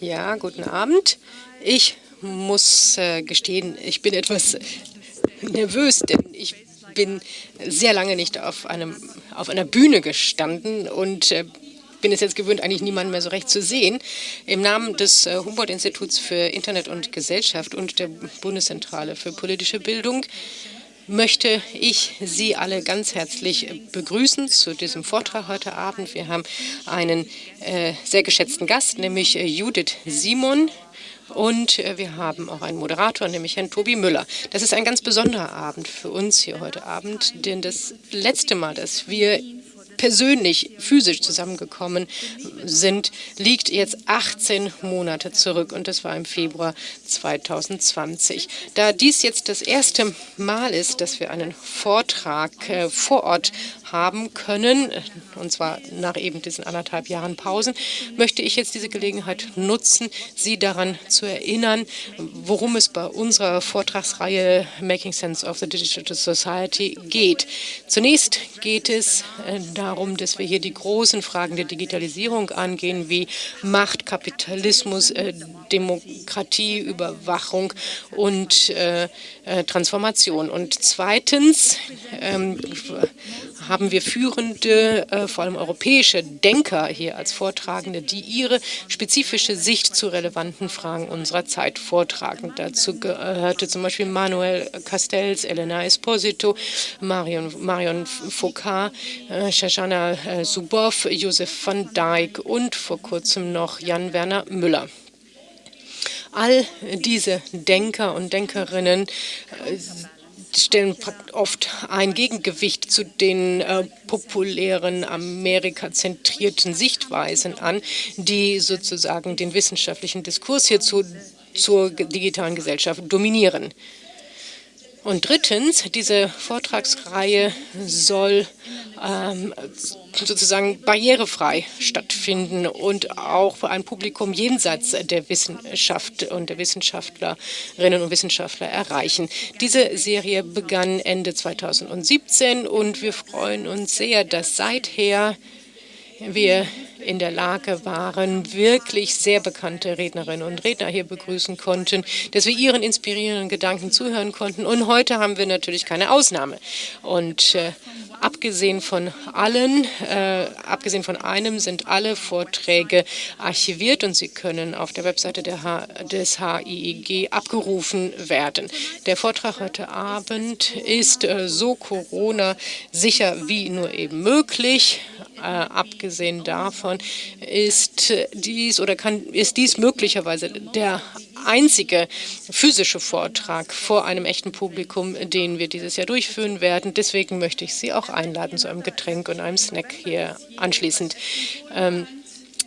Ja, guten Abend. Ich muss äh, gestehen, ich bin etwas nervös, denn ich bin sehr lange nicht auf, einem, auf einer Bühne gestanden und äh, bin es jetzt gewöhnt, eigentlich niemanden mehr so recht zu sehen. Im Namen des äh, Humboldt-Instituts für Internet und Gesellschaft und der Bundeszentrale für politische Bildung möchte ich Sie alle ganz herzlich begrüßen zu diesem Vortrag heute Abend. Wir haben einen äh, sehr geschätzten Gast, nämlich äh, Judith Simon. Und äh, wir haben auch einen Moderator, nämlich Herrn Tobi Müller. Das ist ein ganz besonderer Abend für uns hier heute Abend, denn das letzte Mal, dass wir persönlich, physisch zusammengekommen sind, liegt jetzt 18 Monate zurück und das war im Februar 2020. Da dies jetzt das erste Mal ist, dass wir einen Vortrag äh, vor Ort haben können, und zwar nach eben diesen anderthalb Jahren Pausen, möchte ich jetzt diese Gelegenheit nutzen, Sie daran zu erinnern, worum es bei unserer Vortragsreihe Making Sense of the Digital Society geht. Zunächst geht es äh, darum, dass wir hier die großen Fragen der Digitalisierung angehen, wie Macht, Kapitalismus, äh, Demokratie, Überwachung und äh, Transformation. Und zweitens ähm, haben wir führende, äh, vor allem europäische Denker hier als Vortragende, die ihre spezifische Sicht zu relevanten Fragen unserer Zeit vortragen. Dazu gehörte zum Beispiel Manuel Castells, Elena Esposito, Marion, Marion Foucault, äh, Shoshana äh, Zuboff, Josef van Dijk und vor kurzem noch Jan-Werner Müller. All diese Denker und Denkerinnen äh, stellen oft ein Gegengewicht zu den äh, populären amerikazentrierten Sichtweisen an, die sozusagen den wissenschaftlichen Diskurs hierzu zur digitalen Gesellschaft dominieren. Und drittens, diese Vortragsreihe soll ähm, sozusagen barrierefrei stattfinden und auch für ein Publikum jenseits der Wissenschaft und der Wissenschaftlerinnen und Wissenschaftler erreichen. Diese Serie begann Ende 2017 und wir freuen uns sehr, dass seither wir in der Lage waren, wirklich sehr bekannte Rednerinnen und Redner hier begrüßen konnten, dass wir ihren inspirierenden Gedanken zuhören konnten. Und heute haben wir natürlich keine Ausnahme. Und äh, abgesehen von allen, äh, abgesehen von einem, sind alle Vorträge archiviert und sie können auf der Webseite H des HIEG abgerufen werden. Der Vortrag heute Abend ist äh, so Corona-sicher wie nur eben möglich. Äh, abgesehen davon ist dies oder kann ist dies möglicherweise der einzige physische Vortrag vor einem echten Publikum, den wir dieses Jahr durchführen werden. Deswegen möchte ich Sie auch einladen zu einem Getränk und einem Snack hier anschließend. Ähm,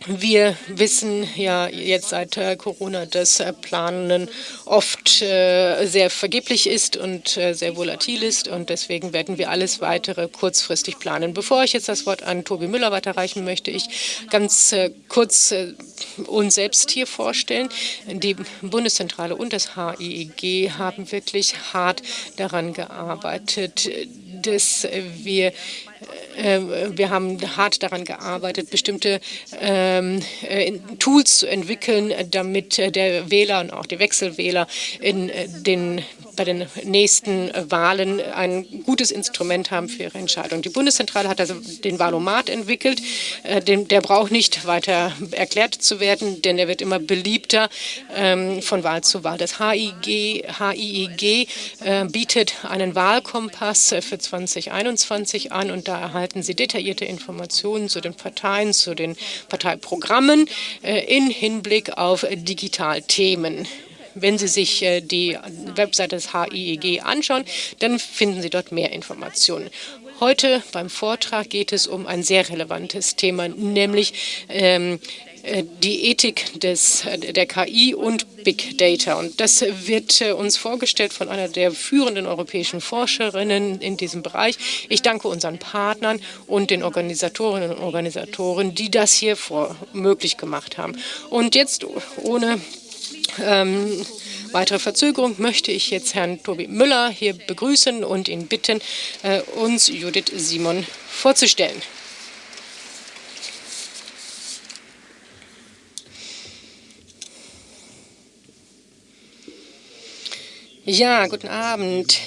wir wissen ja jetzt seit äh, Corona, dass äh, Planen oft äh, sehr vergeblich ist und sehr volatil ist. Und deswegen werden wir alles weitere kurzfristig planen. Bevor ich jetzt das Wort an Tobi Müller weiterreichen, möchte ich ganz kurz uns selbst hier vorstellen. Die Bundeszentrale und das HIEG haben wirklich hart daran gearbeitet, dass wir äh, wir haben hart daran gearbeitet, bestimmte ähm, äh, Tools zu entwickeln, damit der Wähler und auch die Wechselwähler in äh, den bei den nächsten Wahlen ein gutes Instrument haben für ihre Entscheidung. Die Bundeszentrale hat also den Wahlomat entwickelt. Der braucht nicht weiter erklärt zu werden, denn er wird immer beliebter ähm, von Wahl zu Wahl. Das HIG, HIIG bietet einen Wahlkompass für 2021 an und da erhalten Sie detaillierte Informationen zu den Parteien, zu den Parteiprogrammen äh, in Hinblick auf Digitalthemen. Wenn Sie sich äh, die Webseite des HIEG anschauen, dann finden Sie dort mehr Informationen. Heute beim Vortrag geht es um ein sehr relevantes Thema, nämlich ähm, äh, die Ethik des, der KI und Big Data. Und das wird äh, uns vorgestellt von einer der führenden europäischen Forscherinnen in diesem Bereich. Ich danke unseren Partnern und den Organisatorinnen und Organisatoren, die das hier vor möglich gemacht haben. Und jetzt ohne ähm, weitere Verzögerung möchte ich jetzt Herrn Tobi Müller hier begrüßen und ihn bitten, äh, uns Judith Simon vorzustellen. Ja, guten Abend.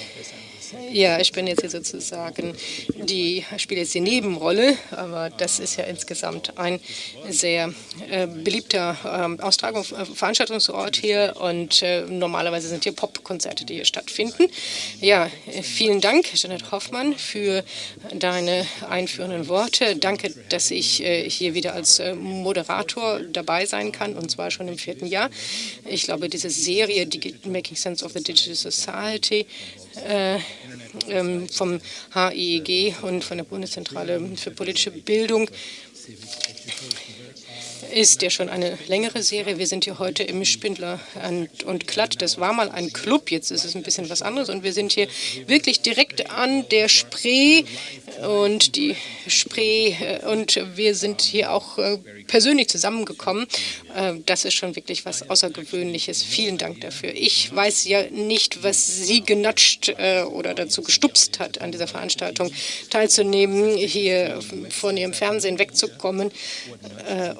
Ja, ich bin jetzt hier sozusagen die, spiele jetzt die Nebenrolle, aber das ist ja insgesamt ein sehr äh, beliebter äh, Austragung, äh, Veranstaltungsort hier und äh, normalerweise sind hier Popkonzerte, die hier stattfinden. Ja, vielen Dank, Janet Hoffmann, für deine einführenden Worte. Danke, dass ich äh, hier wieder als äh, Moderator dabei sein kann und zwar schon im vierten Jahr. Ich glaube, diese Serie Making Sense of the Digital Society äh, ähm, vom HIEG und von der Bundeszentrale für politische Bildung ist ja schon eine längere Serie. Wir sind hier heute im Spindler und Klatt. Das war mal ein Club, jetzt ist es ein bisschen was anderes. Und wir sind hier wirklich direkt an der Spree und die Spree. Äh, und wir sind hier auch äh, persönlich zusammengekommen. Äh, das ist schon wirklich was Außergewöhnliches. Vielen Dank dafür. Ich weiß ja nicht, was Sie genatscht oder dazu gestupst hat, an dieser Veranstaltung teilzunehmen, hier von Ihrem Fernsehen wegzukommen.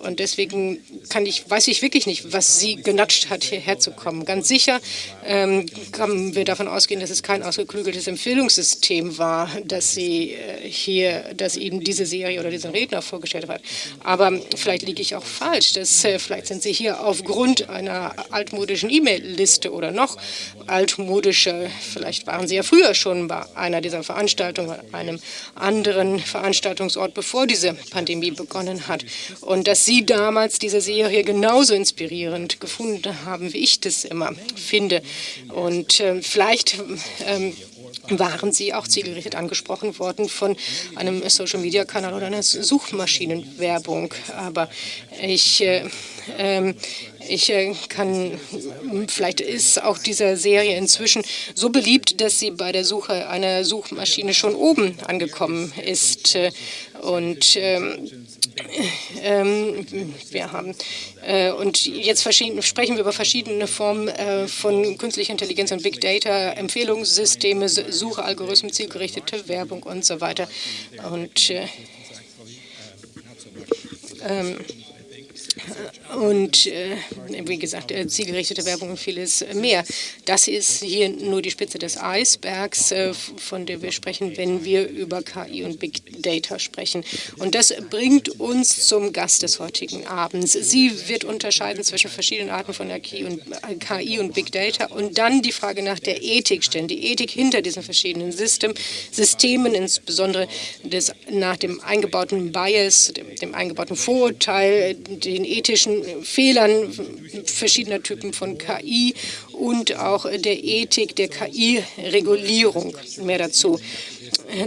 Und deswegen kann ich, weiß ich wirklich nicht, was Sie genatscht hat, hierher zu kommen. Ganz sicher ähm, können wir davon ausgehen, dass es kein ausgeklügeltes Empfehlungssystem war, dass Sie hier, dass Ihnen diese Serie oder diesen Redner vorgestellt hat. Aber vielleicht liege ich auch falsch. Das, äh, vielleicht sind Sie hier aufgrund einer altmodischen E-Mail-Liste oder noch altmodischer. Vielleicht waren Sie ja früher schon bei einer dieser Veranstaltungen, an einem anderen Veranstaltungsort, bevor diese Pandemie begonnen hat. Und dass Sie damals diese Serie genauso inspirierend gefunden haben, wie ich das immer finde. Und äh, vielleicht ähm, waren Sie auch zielgerichtet angesprochen worden von einem Social-Media-Kanal oder einer Suchmaschinenwerbung. Aber ich, äh, äh, ich äh, kann, vielleicht ist auch diese Serie inzwischen so beliebt, dass sie bei der Suche einer Suchmaschine schon oben angekommen ist. Und ähm, ähm, wir haben äh, und jetzt sprechen wir über verschiedene Formen äh, von künstlicher Intelligenz und Big Data, Empfehlungssysteme, Suchalgorithmen, zielgerichtete Werbung und so weiter. Und äh, ähm, und äh, wie gesagt, äh, zielgerichtete Werbung und vieles mehr. Das ist hier nur die Spitze des Eisbergs, äh, von der wir sprechen, wenn wir über KI und Big Data sprechen. Und das bringt uns zum Gast des heutigen Abends. Sie wird unterscheiden zwischen verschiedenen Arten von KI und, äh, KI und Big Data und dann die Frage nach der Ethik stellen, die Ethik hinter diesen verschiedenen System, Systemen, insbesondere des, nach dem eingebauten Bias, dem, dem eingebauten Vorurteil, den ethischen Fehlern verschiedener Typen von KI und auch der Ethik der KI-Regulierung. Mehr dazu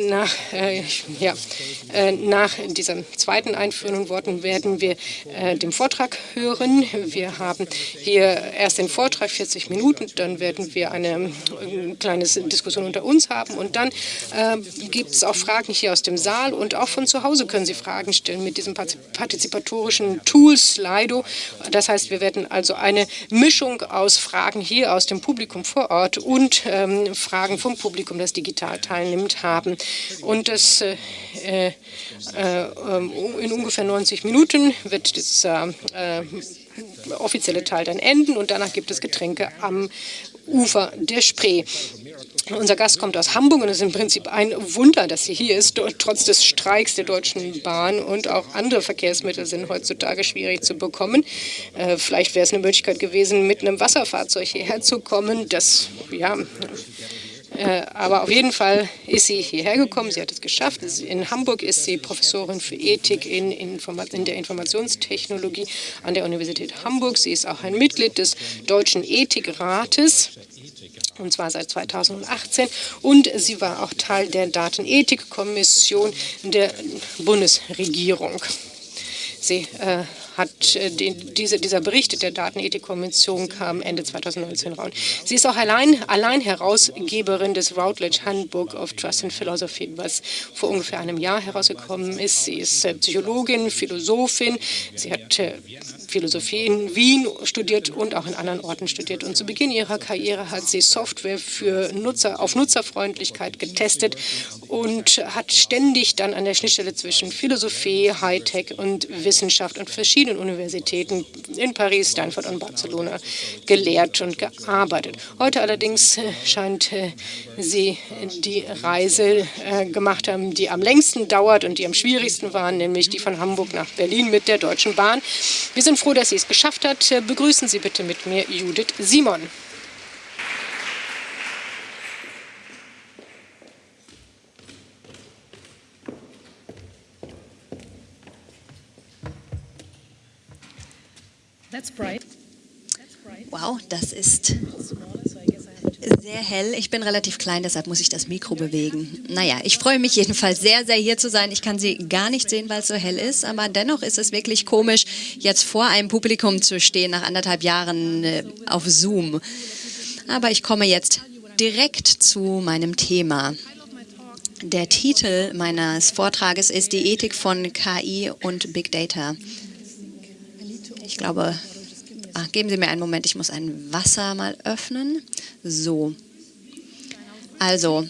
nach, äh, ja, äh, nach dieser zweiten Worten werden wir äh, den Vortrag hören. Wir haben hier erst den Vortrag, 40 Minuten, dann werden wir eine äh, kleine Diskussion unter uns haben und dann äh, gibt es auch Fragen hier aus dem Saal und auch von zu Hause können Sie Fragen stellen mit diesem partizipatorischen Tool Slido. Das heißt, wir werden also eine Mischung aus Fragen hier aus dem Publikum vor Ort und ähm, Fragen vom Publikum, das digital teilnimmt, haben. Und das, äh, äh, ähm, in ungefähr 90 Minuten wird dieser äh, offizielle Teil dann enden und danach gibt es Getränke am Ufer der Spree. Unser Gast kommt aus Hamburg und es ist im Prinzip ein Wunder, dass sie hier ist, trotz des Streiks der Deutschen Bahn und auch andere Verkehrsmittel sind heutzutage schwierig zu bekommen. Äh, vielleicht wäre es eine Möglichkeit gewesen, mit einem Wasserfahrzeug hierher zu kommen. Das ja, äh, aber auf jeden Fall ist sie hierher gekommen, sie hat es geschafft. In Hamburg ist sie Professorin für Ethik in, in, in der Informationstechnologie an der Universität Hamburg. Sie ist auch ein Mitglied des Deutschen Ethikrates und zwar seit 2018. Und sie war auch Teil der Datenethikkommission der Bundesregierung. Sie äh, hat äh, diese, dieser Bericht der Datenethikkommission kam Ende 2019 raus. Sie ist auch allein, allein Herausgeberin des Routledge Handbook of Trust and Philosophy, was vor ungefähr einem Jahr herausgekommen ist. Sie ist äh, Psychologin, Philosophin. Sie hat äh, Philosophie in Wien studiert und auch in anderen Orten studiert. Und zu Beginn ihrer Karriere hat sie Software für Nutzer, auf Nutzerfreundlichkeit getestet und hat ständig dann an der Schnittstelle zwischen Philosophie, Hightech und Wissenschaft und verschiedenen verschiedenen Universitäten in Paris, Stanford und Barcelona gelehrt und gearbeitet. Heute allerdings äh, scheint äh, sie die Reise äh, gemacht haben, die am längsten dauert und die am schwierigsten war, nämlich die von Hamburg nach Berlin mit der Deutschen Bahn. Wir sind froh, dass sie es geschafft hat. Begrüßen Sie bitte mit mir Judith Simon. Wow, das ist sehr hell. Ich bin relativ klein, deshalb muss ich das Mikro bewegen. Naja, ich freue mich jedenfalls sehr, sehr hier zu sein. Ich kann Sie gar nicht sehen, weil es so hell ist, aber dennoch ist es wirklich komisch, jetzt vor einem Publikum zu stehen nach anderthalb Jahren äh, auf Zoom. Aber ich komme jetzt direkt zu meinem Thema. Der Titel meines Vortrages ist die Ethik von KI und Big Data. Ich glaube, ach, geben Sie mir einen Moment, ich muss ein Wasser mal öffnen. So. Also,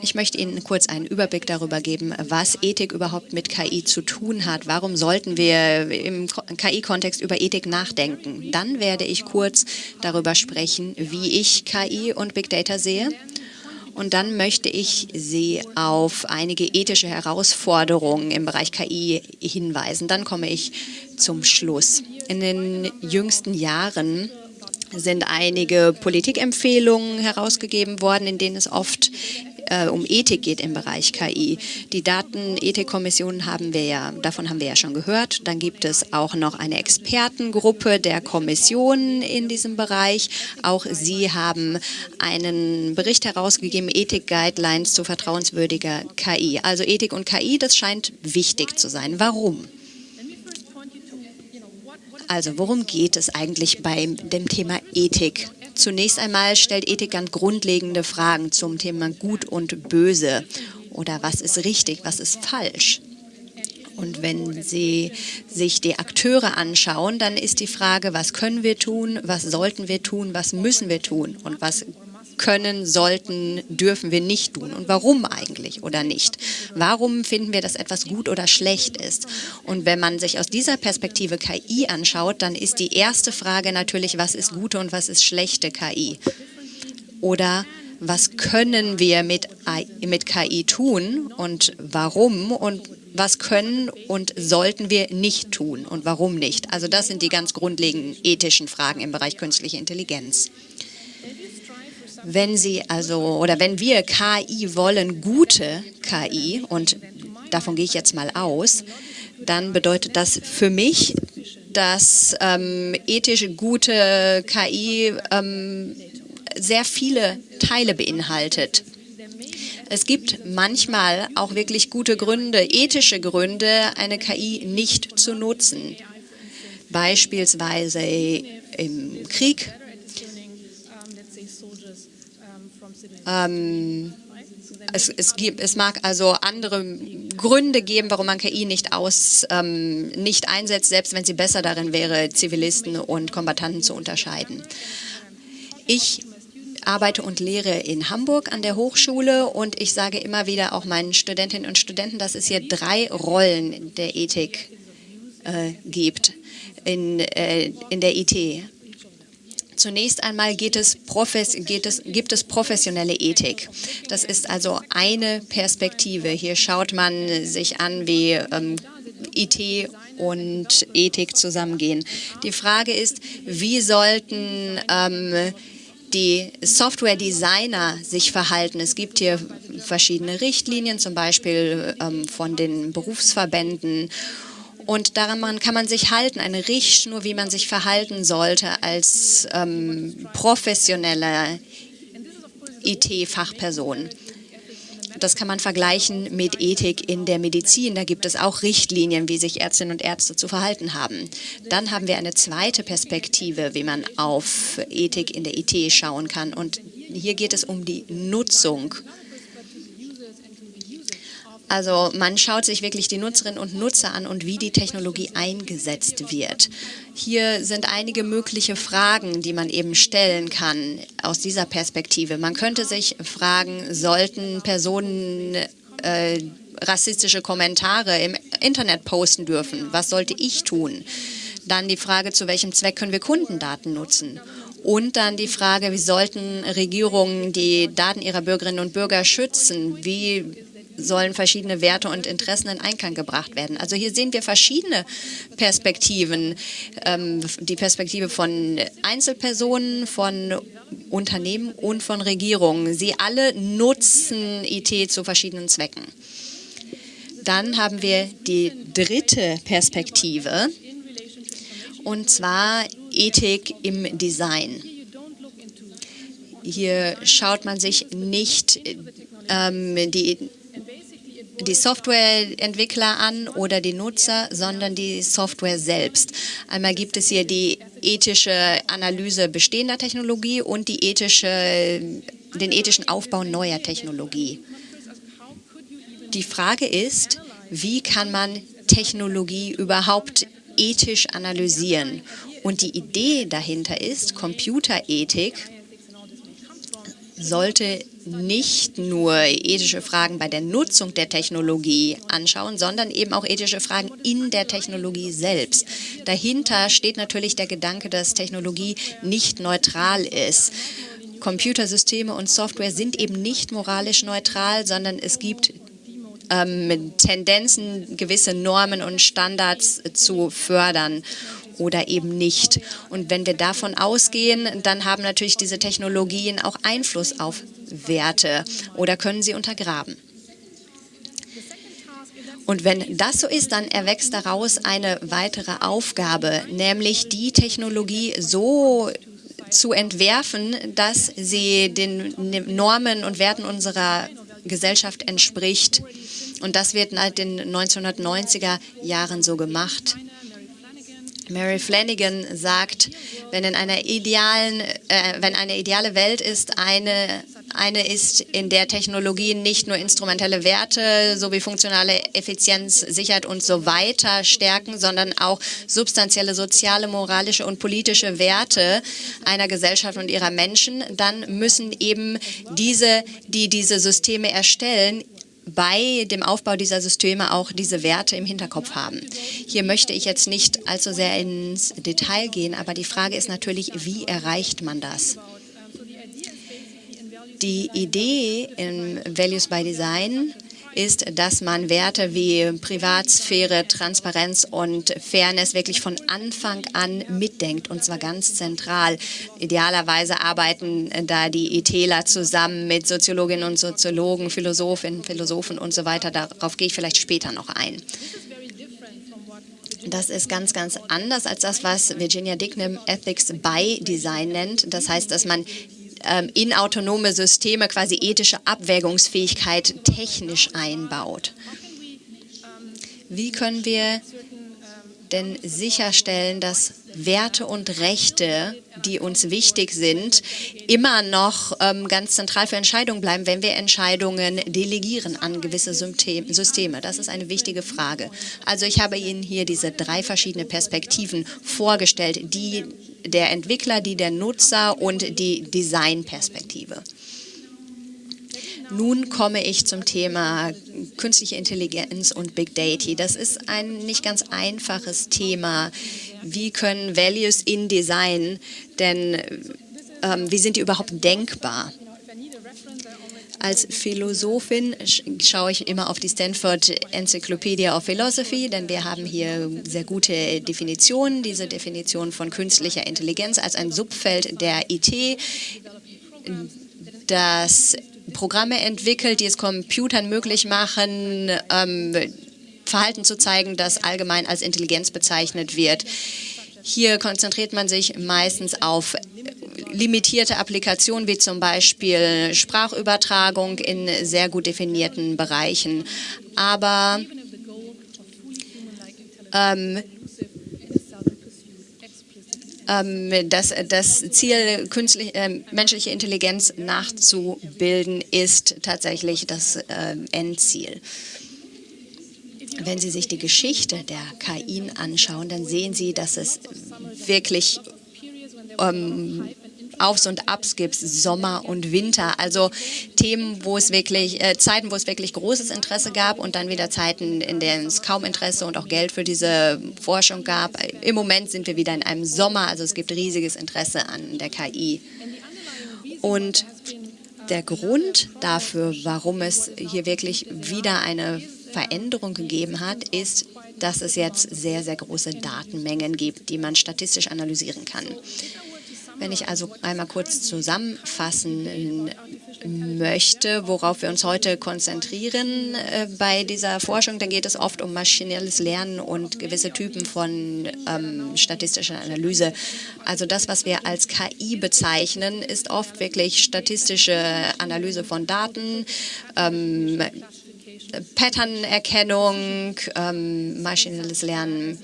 ich möchte Ihnen kurz einen Überblick darüber geben, was Ethik überhaupt mit KI zu tun hat. Warum sollten wir im KI-Kontext über Ethik nachdenken? Dann werde ich kurz darüber sprechen, wie ich KI und Big Data sehe. Und dann möchte ich Sie auf einige ethische Herausforderungen im Bereich KI hinweisen. Dann komme ich zum Schluss. In den jüngsten Jahren sind einige Politikempfehlungen herausgegeben worden, in denen es oft äh, um Ethik geht im Bereich KI. Die Datenethikkommission haben wir ja, davon haben wir ja schon gehört. Dann gibt es auch noch eine Expertengruppe der Kommission in diesem Bereich. Auch sie haben einen Bericht herausgegeben, Ethik-Guidelines zu vertrauenswürdiger KI. Also Ethik und KI, das scheint wichtig zu sein. Warum? Also worum geht es eigentlich bei dem Thema Ethik? Zunächst einmal stellt Ethik ganz grundlegende Fragen zum Thema Gut und Böse oder was ist richtig, was ist falsch. Und wenn Sie sich die Akteure anschauen, dann ist die Frage, was können wir tun, was sollten wir tun, was müssen wir tun und was können, sollten, dürfen wir nicht tun und warum eigentlich oder nicht. Warum finden wir, dass etwas gut oder schlecht ist? Und wenn man sich aus dieser Perspektive KI anschaut, dann ist die erste Frage natürlich, was ist gute und was ist schlechte KI? Oder was können wir mit, mit KI tun und warum und was können und sollten wir nicht tun und warum nicht? Also das sind die ganz grundlegenden ethischen Fragen im Bereich künstliche Intelligenz. Wenn Sie also oder wenn wir KI wollen, gute KI, und davon gehe ich jetzt mal aus, dann bedeutet das für mich, dass ähm, ethische gute KI ähm, sehr viele Teile beinhaltet. Es gibt manchmal auch wirklich gute Gründe, ethische Gründe, eine KI nicht zu nutzen. Beispielsweise im Krieg Ähm, es, es, gibt, es mag also andere Gründe geben, warum man KI nicht, aus, ähm, nicht einsetzt, selbst wenn sie besser darin wäre, Zivilisten und Kombattanten zu unterscheiden. Ich arbeite und lehre in Hamburg an der Hochschule und ich sage immer wieder auch meinen Studentinnen und Studenten, dass es hier drei Rollen der Ethik äh, gibt in, äh, in der IT. Zunächst einmal geht es, geht es, gibt es professionelle Ethik. Das ist also eine Perspektive. Hier schaut man sich an, wie ähm, IT und Ethik zusammengehen. Die Frage ist, wie sollten ähm, die Software-Designer sich verhalten. Es gibt hier verschiedene Richtlinien, zum Beispiel ähm, von den Berufsverbänden und daran kann man sich halten, eine Richtschnur, wie man sich verhalten sollte als ähm, professionelle IT-Fachperson. Das kann man vergleichen mit Ethik in der Medizin. Da gibt es auch Richtlinien, wie sich Ärztinnen und Ärzte zu verhalten haben. Dann haben wir eine zweite Perspektive, wie man auf Ethik in der IT schauen kann. Und hier geht es um die Nutzung also man schaut sich wirklich die Nutzerinnen und Nutzer an und wie die Technologie eingesetzt wird. Hier sind einige mögliche Fragen, die man eben stellen kann aus dieser Perspektive. Man könnte sich fragen, sollten Personen äh, rassistische Kommentare im Internet posten dürfen? Was sollte ich tun? Dann die Frage, zu welchem Zweck können wir Kundendaten nutzen? Und dann die Frage, wie sollten Regierungen die Daten ihrer Bürgerinnen und Bürger schützen? Wie sollen verschiedene Werte und Interessen in Einklang gebracht werden. Also hier sehen wir verschiedene Perspektiven. Ähm, die Perspektive von Einzelpersonen, von Unternehmen und von Regierungen. Sie alle nutzen IT zu verschiedenen Zwecken. Dann haben wir die dritte Perspektive, und zwar Ethik im Design. Hier schaut man sich nicht ähm, die die Softwareentwickler an oder die Nutzer, sondern die Software selbst. Einmal gibt es hier die ethische Analyse bestehender Technologie und die ethische, den ethischen Aufbau neuer Technologie. Die Frage ist, wie kann man Technologie überhaupt ethisch analysieren? Und die Idee dahinter ist, Computerethik sollte nicht nur ethische Fragen bei der Nutzung der Technologie anschauen, sondern eben auch ethische Fragen in der Technologie selbst. Dahinter steht natürlich der Gedanke, dass Technologie nicht neutral ist. Computersysteme und Software sind eben nicht moralisch neutral, sondern es gibt ähm, Tendenzen, gewisse Normen und Standards zu fördern oder eben nicht. Und wenn wir davon ausgehen, dann haben natürlich diese Technologien auch Einfluss auf Werte oder können sie untergraben. Und wenn das so ist, dann erwächst daraus eine weitere Aufgabe, nämlich die Technologie so zu entwerfen, dass sie den Normen und Werten unserer Gesellschaft entspricht. Und das wird seit den 1990er Jahren so gemacht. Mary Flanagan sagt, wenn in einer idealen, äh, wenn eine ideale Welt ist, eine eine ist, in der Technologien nicht nur instrumentelle Werte sowie funktionale Effizienz, Sicherheit und so weiter stärken, sondern auch substanzielle soziale, moralische und politische Werte einer Gesellschaft und ihrer Menschen, dann müssen eben diese, die diese Systeme erstellen, bei dem Aufbau dieser Systeme auch diese Werte im Hinterkopf haben. Hier möchte ich jetzt nicht allzu sehr ins Detail gehen, aber die Frage ist natürlich, wie erreicht man das? Die Idee im Values by Design ist, dass man Werte wie Privatsphäre, Transparenz und Fairness wirklich von Anfang an mitdenkt, und zwar ganz zentral. Idealerweise arbeiten da die ITler zusammen mit Soziologinnen und Soziologen, Philosophinnen, Philosophen und so weiter. Darauf gehe ich vielleicht später noch ein. Das ist ganz, ganz anders als das, was Virginia Dignam Ethics by Design nennt. Das heißt, dass man ähm, in autonome Systeme quasi ethische Abwägungsfähigkeit technisch einbaut. Wie können wir denn sicherstellen, dass Werte und Rechte, die uns wichtig sind, immer noch ähm, ganz zentral für Entscheidungen bleiben, wenn wir Entscheidungen delegieren an gewisse Systeme? Das ist eine wichtige Frage. Also ich habe Ihnen hier diese drei verschiedene Perspektiven vorgestellt, die der Entwickler, die der Nutzer und die Designperspektive. Nun komme ich zum Thema künstliche Intelligenz und Big Data. Das ist ein nicht ganz einfaches Thema. Wie können Values in Design denn, ähm, wie sind die überhaupt denkbar? Als Philosophin schaue ich immer auf die Stanford Encyclopedia of Philosophy, denn wir haben hier sehr gute Definitionen. Diese Definition von künstlicher Intelligenz als ein Subfeld der IT, das Programme entwickelt, die es Computern möglich machen, ähm, Verhalten zu zeigen, das allgemein als Intelligenz bezeichnet wird. Hier konzentriert man sich meistens auf limitierte Applikationen wie zum Beispiel Sprachübertragung in sehr gut definierten Bereichen. Aber ähm, ähm, das, das Ziel, künstlich, äh, menschliche Intelligenz nachzubilden, ist tatsächlich das äh, Endziel. Wenn Sie sich die Geschichte der KI anschauen, dann sehen Sie, dass es wirklich ähm, Aufs und Abs gibt, Sommer und Winter. Also Themen, wo es wirklich, äh, Zeiten, wo es wirklich großes Interesse gab und dann wieder Zeiten, in denen es kaum Interesse und auch Geld für diese Forschung gab. Im Moment sind wir wieder in einem Sommer, also es gibt riesiges Interesse an der KI. Und der Grund dafür, warum es hier wirklich wieder eine Veränderung gegeben hat, ist, dass es jetzt sehr, sehr große Datenmengen gibt, die man statistisch analysieren kann. Wenn ich also einmal kurz zusammenfassen möchte, worauf wir uns heute konzentrieren äh, bei dieser Forschung, dann geht es oft um maschinelles Lernen und gewisse Typen von ähm, statistischer Analyse. Also das, was wir als KI bezeichnen, ist oft wirklich statistische Analyse von Daten, ähm, Patternerkennung, ähm, maschinelles Lernen.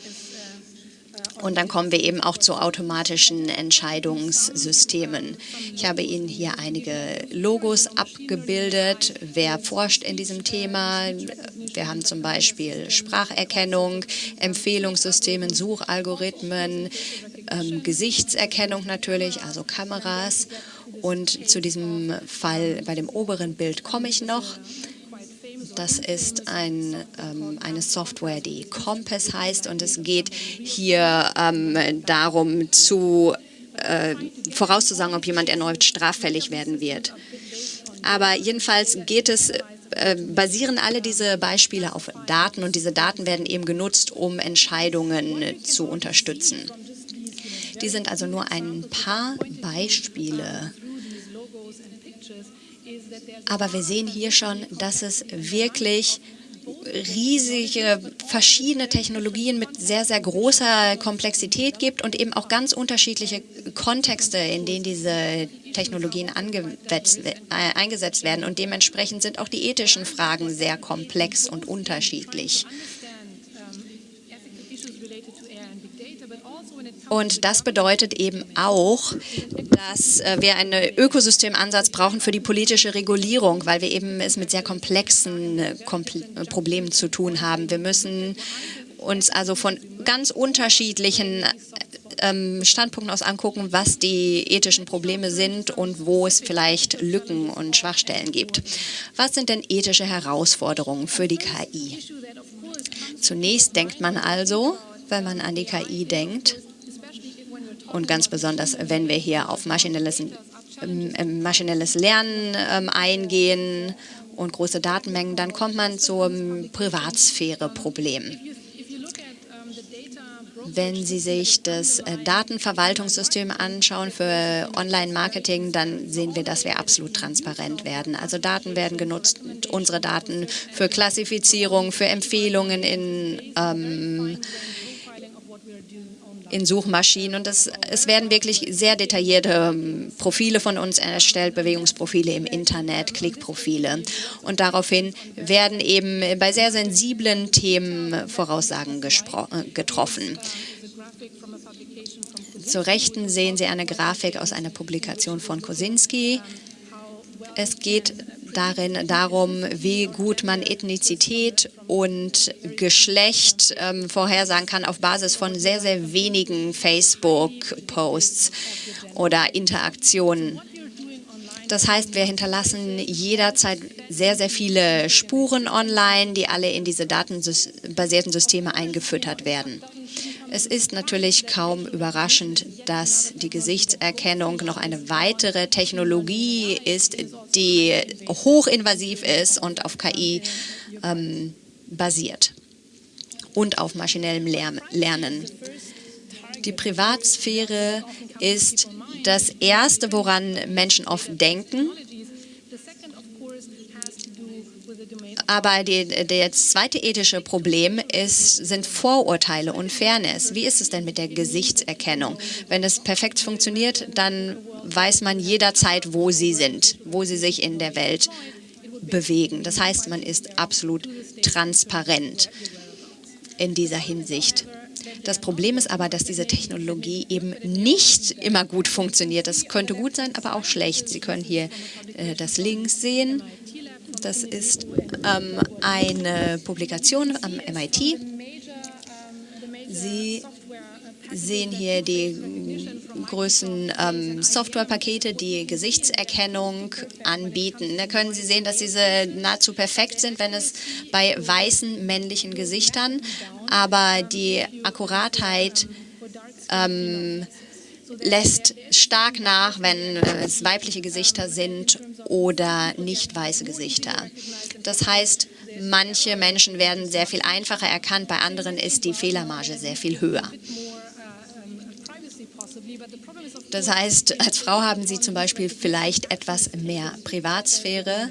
Und dann kommen wir eben auch zu automatischen Entscheidungssystemen. Ich habe Ihnen hier einige Logos abgebildet. Wer forscht in diesem Thema? Wir haben zum Beispiel Spracherkennung, Empfehlungssystemen, Suchalgorithmen, ähm, Gesichtserkennung natürlich, also Kameras. Und zu diesem Fall bei dem oberen Bild komme ich noch. Das ist ein, ähm, eine Software, die Compass heißt und es geht hier ähm, darum, zu, äh, vorauszusagen, ob jemand erneut straffällig werden wird. Aber jedenfalls geht es äh, basieren alle diese Beispiele auf Daten und diese Daten werden eben genutzt, um Entscheidungen zu unterstützen. Die sind also nur ein paar Beispiele aber wir sehen hier schon, dass es wirklich riesige verschiedene Technologien mit sehr, sehr großer Komplexität gibt und eben auch ganz unterschiedliche Kontexte, in denen diese Technologien äh, eingesetzt werden. Und dementsprechend sind auch die ethischen Fragen sehr komplex und unterschiedlich. Und das bedeutet eben auch, dass äh, wir einen Ökosystemansatz brauchen für die politische Regulierung, weil wir eben es mit sehr komplexen äh, äh, Problemen zu tun haben. Wir müssen uns also von ganz unterschiedlichen ähm, Standpunkten aus angucken, was die ethischen Probleme sind und wo es vielleicht Lücken und Schwachstellen gibt. Was sind denn ethische Herausforderungen für die KI? Zunächst denkt man also, wenn man an die KI denkt, und ganz besonders, wenn wir hier auf maschinelles, ähm, maschinelles Lernen ähm, eingehen und große Datenmengen, dann kommt man zum Privatsphäre-Problem. Wenn Sie sich das äh, Datenverwaltungssystem anschauen für Online-Marketing, dann sehen wir, dass wir absolut transparent werden. Also Daten werden genutzt, unsere Daten für Klassifizierung, für Empfehlungen in ähm, in Suchmaschinen. Und das, es werden wirklich sehr detaillierte ähm, Profile von uns erstellt, Bewegungsprofile im Internet, Klickprofile. Und daraufhin werden eben bei sehr sensiblen Themen Voraussagen äh, getroffen. Zur Rechten sehen Sie eine Grafik aus einer Publikation von Kosinski. Es geht darin darum, wie gut man Ethnizität und Geschlecht ähm, vorhersagen kann auf Basis von sehr, sehr wenigen Facebook-Posts oder Interaktionen. Das heißt, wir hinterlassen jederzeit sehr, sehr viele Spuren online, die alle in diese datenbasierten Systeme eingefüttert werden. Es ist natürlich kaum überraschend, dass die Gesichtserkennung noch eine weitere Technologie ist, die hochinvasiv ist und auf KI ähm, basiert und auf maschinellem Lernen. Die Privatsphäre ist das Erste, woran Menschen oft denken, Aber die, das zweite ethische Problem ist, sind Vorurteile und Fairness. Wie ist es denn mit der Gesichtserkennung? Wenn es perfekt funktioniert, dann weiß man jederzeit, wo sie sind, wo sie sich in der Welt bewegen. Das heißt, man ist absolut transparent in dieser Hinsicht. Das Problem ist aber, dass diese Technologie eben nicht immer gut funktioniert. Das könnte gut sein, aber auch schlecht. Sie können hier äh, das Links sehen. Das ist ähm, eine Publikation am MIT. Sie sehen hier die großen ähm, Softwarepakete, die Gesichtserkennung anbieten. Da können Sie sehen, dass diese nahezu perfekt sind, wenn es bei weißen männlichen Gesichtern, aber die Akkuratheit ähm, lässt stark nach, wenn es weibliche Gesichter sind oder nicht weiße Gesichter. Das heißt, manche Menschen werden sehr viel einfacher erkannt, bei anderen ist die Fehlermarge sehr viel höher. Das heißt, als Frau haben Sie zum Beispiel vielleicht etwas mehr Privatsphäre,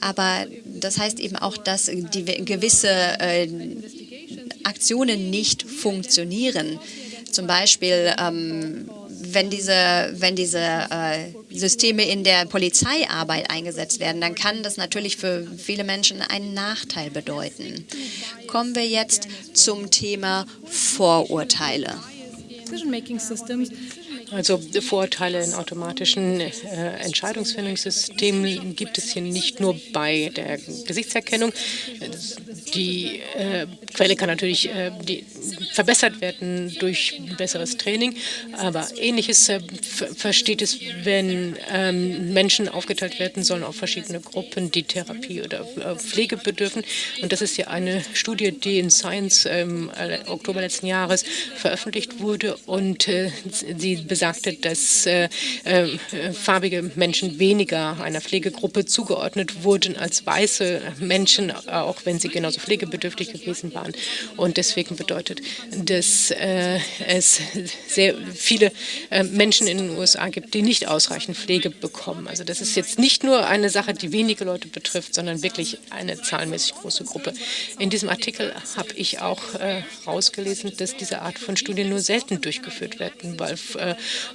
aber das heißt eben auch, dass gewisse äh, Aktionen nicht funktionieren. Zum Beispiel, ähm, wenn diese, wenn diese äh, Systeme in der Polizeiarbeit eingesetzt werden, dann kann das natürlich für viele Menschen einen Nachteil bedeuten. Kommen wir jetzt zum Thema Vorurteile. Also Vorteile in automatischen äh, Entscheidungsfindungssystemen gibt es hier nicht nur bei der Gesichtserkennung. Die äh, Quelle kann natürlich äh, die, verbessert werden durch besseres Training, aber ähnliches äh, versteht es, wenn ähm, Menschen aufgeteilt werden sollen auf verschiedene Gruppen, die Therapie oder äh, Pflege bedürfen. Und das ist ja eine Studie, die in Science im äh, Oktober letzten Jahres veröffentlicht wurde und sie besagt, sagte, dass äh, äh, farbige Menschen weniger einer Pflegegruppe zugeordnet wurden als weiße Menschen, auch wenn sie genauso pflegebedürftig gewesen waren. Und deswegen bedeutet, dass äh, es sehr viele äh, Menschen in den USA gibt, die nicht ausreichend Pflege bekommen. Also das ist jetzt nicht nur eine Sache, die wenige Leute betrifft, sondern wirklich eine zahlenmäßig große Gruppe. In diesem Artikel habe ich auch äh, dass diese Art von Studien nur selten durchgeführt werden, weil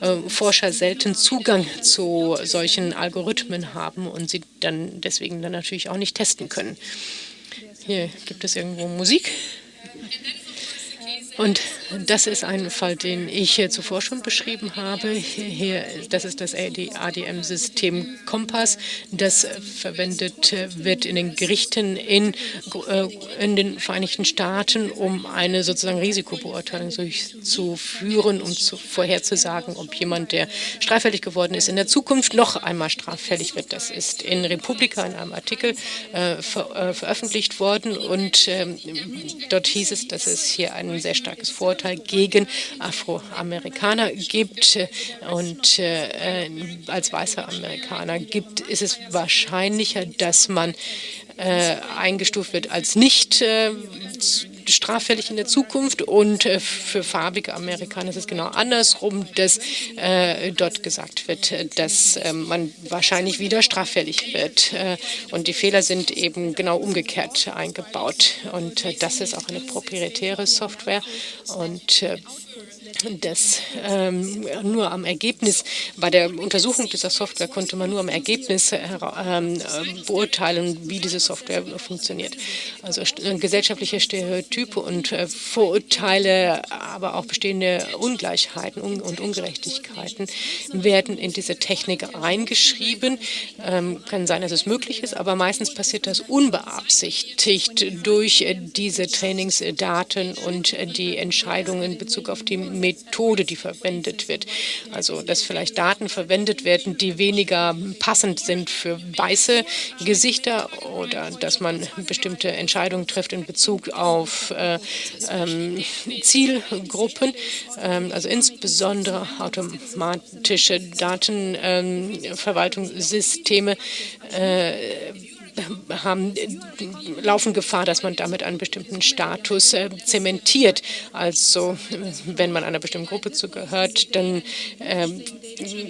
äh, Forscher selten Zugang zu solchen Algorithmen haben und sie dann deswegen dann natürlich auch nicht testen können. Hier gibt es irgendwo Musik. Und das ist ein Fall, den ich zuvor schon beschrieben habe. Hier, das ist das ADM-System Kompass. Das verwendet wird in den Gerichten in, äh, in den Vereinigten Staaten, um eine sozusagen Risikobeurteilung durchzuführen, um zu, vorherzusagen, ob jemand, der straffällig geworden ist, in der Zukunft noch einmal straffällig wird. Das ist in Republika in einem Artikel äh, ver, äh, veröffentlicht worden und äh, dort hieß es, dass es hier einen sehr starkes Vorteil gegen Afroamerikaner gibt. Und äh, als weißer Amerikaner gibt, ist es wahrscheinlicher, dass man äh, eingestuft wird als nicht äh, straffällig in der Zukunft und äh, für farbige Amerikaner ist es genau andersrum, dass äh, dort gesagt wird, dass äh, man wahrscheinlich wieder straffällig wird äh, und die Fehler sind eben genau umgekehrt eingebaut. Und das ist auch eine proprietäre Software und äh, das ähm, nur am Ergebnis, bei der Untersuchung dieser Software konnte man nur am Ergebnis äh, ähm, beurteilen, wie diese Software funktioniert. Also äh, gesellschaftliche Stereotype und äh, Vorurteile, aber auch bestehende Ungleichheiten und Ungerechtigkeiten werden in diese Technik eingeschrieben. Ähm, kann sein, dass es möglich ist, aber meistens passiert das unbeabsichtigt durch äh, diese Trainingsdaten und äh, die Entscheidungen in Bezug auf die Methode, die verwendet wird. Also, dass vielleicht Daten verwendet werden, die weniger passend sind für weiße Gesichter oder dass man bestimmte Entscheidungen trifft in Bezug auf äh, ähm, Zielgruppen, ähm, also insbesondere automatische Datenverwaltungssysteme. Äh, haben, laufen Gefahr, dass man damit einen bestimmten Status äh, zementiert. Also wenn man einer bestimmten Gruppe zugehört, dann ähm,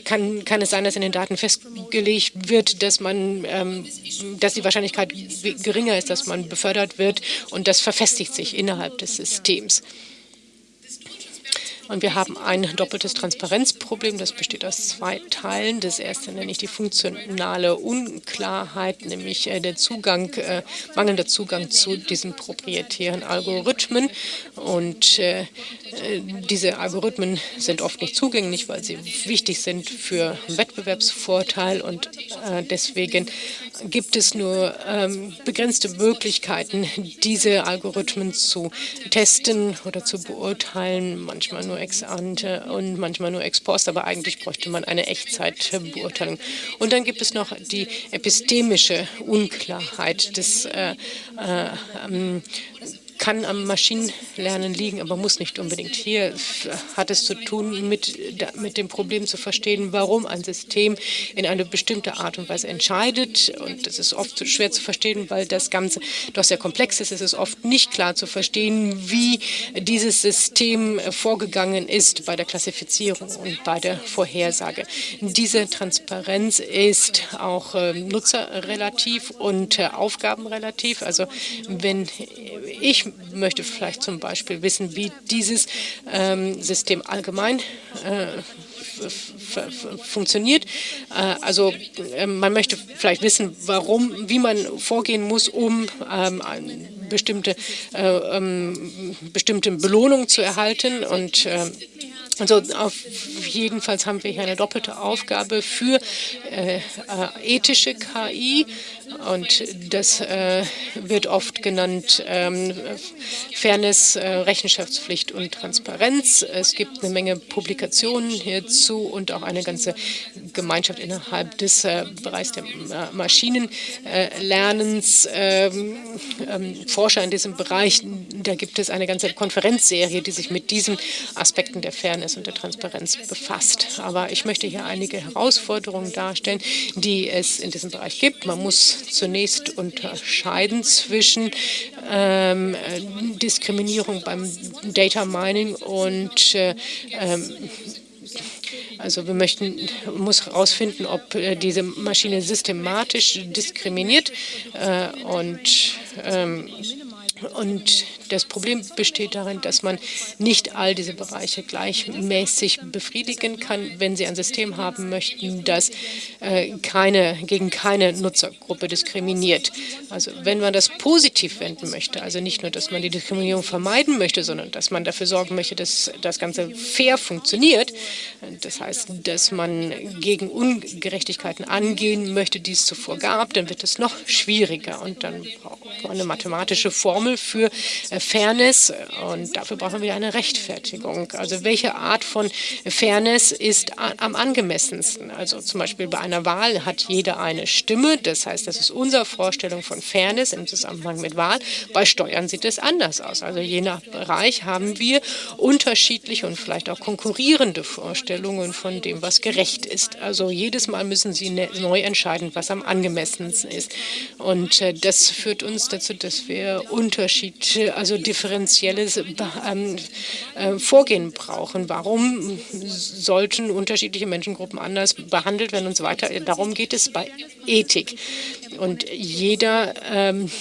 kann, kann es sein, dass in den Daten festgelegt wird, dass man, ähm, dass die Wahrscheinlichkeit geringer ist, dass man befördert wird und das verfestigt sich innerhalb des Systems. Und wir haben ein doppeltes Transparenzproblem, das besteht aus zwei Teilen. Das erste nenne ich die funktionale Unklarheit, nämlich äh, der Zugang, äh, mangelnder Zugang zu diesen proprietären Algorithmen. Und äh, diese Algorithmen sind oft nicht zugänglich, weil sie wichtig sind für Wettbewerbsvorteil und deswegen gibt es nur ähm, begrenzte Möglichkeiten, diese Algorithmen zu testen oder zu beurteilen, manchmal nur ex ante und manchmal nur ex post, aber eigentlich bräuchte man eine Echtzeitbeurteilung. Und dann gibt es noch die epistemische Unklarheit des äh, äh, ähm, kann am Maschinenlernen liegen, aber muss nicht unbedingt. Hier hat es zu tun mit, mit dem Problem zu verstehen, warum ein System in eine bestimmte Art und Weise entscheidet. Und das ist oft schwer zu verstehen, weil das Ganze doch sehr komplex ist. Es ist oft nicht klar zu verstehen, wie dieses System vorgegangen ist bei der Klassifizierung und bei der Vorhersage. Diese Transparenz ist auch äh, nutzerrelativ und äh, aufgabenrelativ. Also wenn ich möchte vielleicht zum Beispiel wissen, wie dieses ähm, System allgemein äh, funktioniert. Äh, also äh, man möchte vielleicht wissen, warum, wie man vorgehen muss, um ähm, bestimmte, äh, ähm, bestimmte Belohnung zu erhalten und äh, also auf jedenfalls haben wir hier eine doppelte Aufgabe für ethische KI und das äh, wird oft genannt ähm, Fairness, äh, Rechenschaftspflicht und Transparenz. Es gibt eine Menge Publikationen hierzu und auch eine ganze Gemeinschaft innerhalb des äh, Bereichs der Maschinenlernens, ähm, ähm, Forscher in diesem Bereich. Da gibt es eine ganze Konferenzserie, die sich mit diesen Aspekten der Fairness und der Transparenz befasst. Aber ich möchte hier einige Herausforderungen darstellen, die es in diesem Bereich gibt. Man muss zunächst unterscheiden zwischen ähm, Diskriminierung beim Data Mining und äh, ähm, also wir möchten, muss herausfinden, ob äh, diese Maschine systematisch diskriminiert äh, und ähm, und das Problem besteht darin, dass man nicht all diese Bereiche gleichmäßig befriedigen kann, wenn Sie ein System haben möchten, das äh, keine, gegen keine Nutzergruppe diskriminiert. Also wenn man das positiv wenden möchte, also nicht nur, dass man die Diskriminierung vermeiden möchte, sondern dass man dafür sorgen möchte, dass das Ganze fair funktioniert, das heißt, dass man gegen Ungerechtigkeiten angehen möchte, die es zuvor gab, dann wird es noch schwieriger und dann braucht man eine mathematische Formel für äh, Fairness und dafür brauchen wir eine Rechtfertigung. Also welche Art von Fairness ist am angemessensten? Also zum Beispiel bei einer Wahl hat jeder eine Stimme. Das heißt, das ist unsere Vorstellung von Fairness im Zusammenhang mit Wahl. Bei Steuern sieht es anders aus. Also je nach Bereich haben wir unterschiedliche und vielleicht auch konkurrierende Vorstellungen von dem, was gerecht ist. Also jedes Mal müssen Sie ne-, neu entscheiden, was am angemessensten ist. Und äh, das führt uns dazu, dass wir Unterschied, also differenzielles ähm, äh, Vorgehen brauchen. Warum sollten unterschiedliche Menschengruppen anders behandelt werden und so weiter? Darum geht es bei Ethik. Und jeder ähm,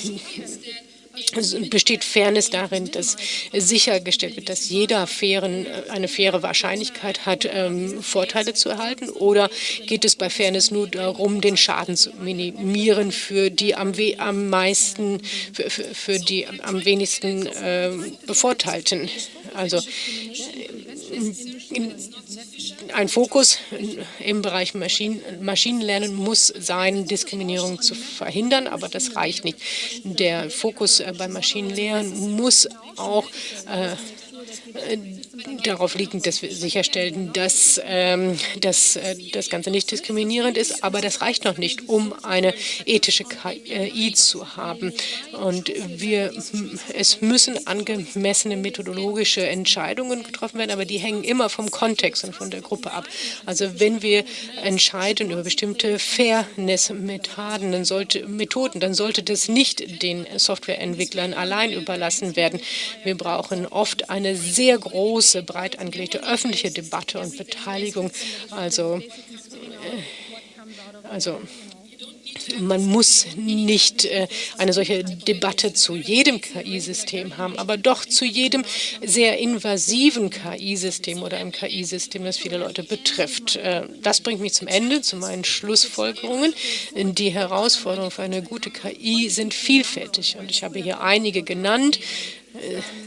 besteht Fairness darin, dass sichergestellt wird, dass jeder fairen, eine faire Wahrscheinlichkeit hat, ähm, Vorteile zu erhalten? Oder geht es bei Fairness nur darum, den Schaden zu minimieren für die am, am meisten, für, für, für die am wenigsten äh, Bevorteilten? Also ein Fokus im Bereich Maschinen, Maschinenlernen muss sein, Diskriminierung zu verhindern, aber das reicht nicht. Der Fokus äh, beim Maschinenlernen muss auch äh, darauf liegen, dass wir sicherstellen, dass, ähm, dass äh, das Ganze nicht diskriminierend ist. Aber das reicht noch nicht, um eine ethische KI zu haben. Und wir, es müssen angemessene methodologische Entscheidungen getroffen werden, aber die hängen immer vom Kontext und von der Gruppe ab. Also wenn wir entscheiden über bestimmte Fairness-Methoden, dann sollte, Methoden, dann sollte das nicht den Softwareentwicklern allein überlassen werden. Wir brauchen oft eine sehr große große, breit angelegte öffentliche Debatte und Beteiligung. Also, äh, also man muss nicht äh, eine solche Debatte zu jedem KI-System haben, aber doch zu jedem sehr invasiven KI-System oder einem KI-System, das viele Leute betrifft. Äh, das bringt mich zum Ende, zu meinen Schlussfolgerungen. Die Herausforderungen für eine gute KI sind vielfältig und ich habe hier einige genannt.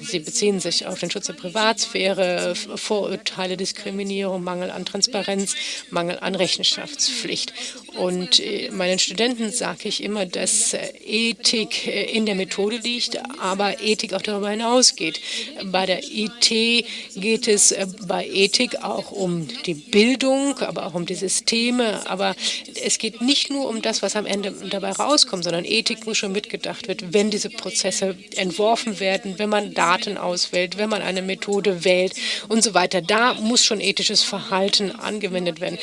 Sie beziehen sich auf den Schutz der Privatsphäre, Vorurteile, Diskriminierung, Mangel an Transparenz, Mangel an Rechenschaftspflicht. Und äh, meinen Studenten sage ich immer, dass äh, Ethik äh, in der Methode liegt, aber Ethik auch darüber hinausgeht. Bei der IT geht es bei Ethik auch um die Bildung, aber auch um die Systeme. Aber es geht nicht nur um das, was am Ende dabei rauskommt, sondern Ethik muss schon mitgedacht werden, wenn diese Prozesse entworfen werden, wenn man Daten auswählt, wenn man eine Methode wählt und so weiter. Da muss schon ethisches Verhalten angewendet werden.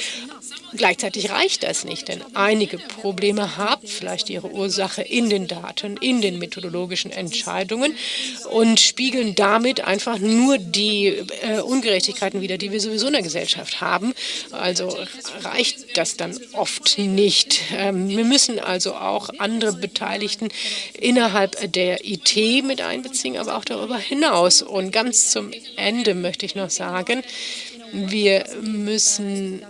Gleichzeitig reicht das nicht, denn einige Probleme haben vielleicht ihre Ursache in den Daten, in den methodologischen Entscheidungen und spiegeln damit einfach nur die äh, Ungerechtigkeiten wider, die wir sowieso in der Gesellschaft haben. Also reicht das dann oft nicht. Ähm, wir müssen also auch andere Beteiligten innerhalb der IT mit einbeziehen, aber auch darüber hinaus. Und ganz zum Ende möchte ich noch sagen, wir müssen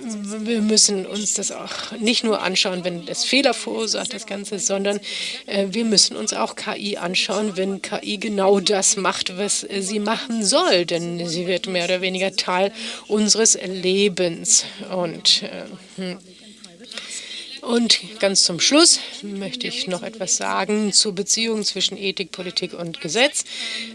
wir müssen uns das auch nicht nur anschauen, wenn das Fehler verursacht, das Ganze, sondern äh, wir müssen uns auch KI anschauen, wenn KI genau das macht, was sie machen soll, denn sie wird mehr oder weniger Teil unseres Lebens. Und äh, hm. Und ganz zum Schluss möchte ich noch etwas sagen zur Beziehung zwischen Ethik, Politik und Gesetz.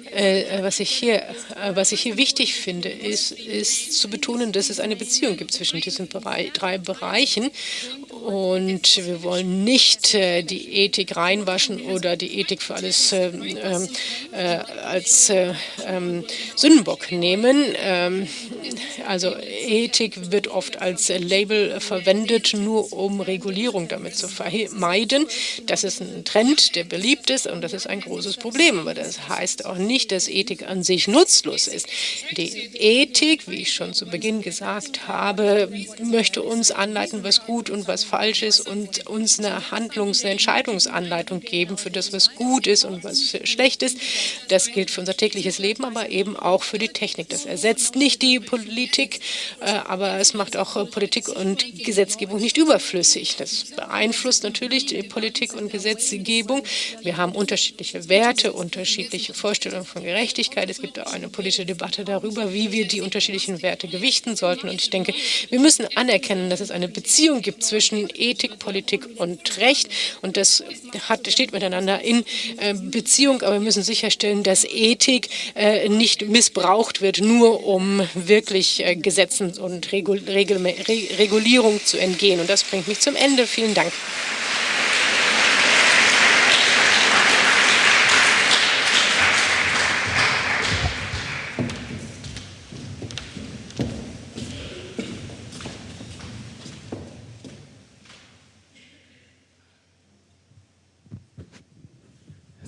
Äh, was, ich hier, äh, was ich hier wichtig finde, ist, ist zu betonen, dass es eine Beziehung gibt zwischen diesen drei Bereichen. Und wir wollen nicht äh, die Ethik reinwaschen oder die Ethik für alles ähm, äh, als äh, ähm, Sündenbock nehmen. Ähm, also Ethik wird oft als Label verwendet, nur um Regulierung damit zu vermeiden. Das ist ein Trend, der beliebt ist und das ist ein großes Problem. Aber das heißt auch nicht, dass Ethik an sich nutzlos ist. Die Ethik, wie ich schon zu Beginn gesagt habe, möchte uns anleiten, was gut und was falsch ist und uns eine Handlungs-, eine Entscheidungsanleitung geben für das, was gut ist und was schlecht ist. Das gilt für unser tägliches Leben, aber eben auch für die Technik. Das ersetzt nicht die Politik, äh, aber es macht auch Politik und Gesetzgebung nicht überflüssig. Das das beeinflusst natürlich die Politik und Gesetzgebung. Wir haben unterschiedliche Werte, unterschiedliche Vorstellungen von Gerechtigkeit. Es gibt auch eine politische Debatte darüber, wie wir die unterschiedlichen Werte gewichten sollten. Und ich denke, wir müssen anerkennen, dass es eine Beziehung gibt zwischen Ethik, Politik und Recht. Und das hat, steht miteinander in äh, Beziehung. Aber wir müssen sicherstellen, dass Ethik äh, nicht missbraucht wird, nur um wirklich äh, Gesetzen und Regul Regul Regulierung zu entgehen. Und das bringt mich zum Ende. Vielen Dank.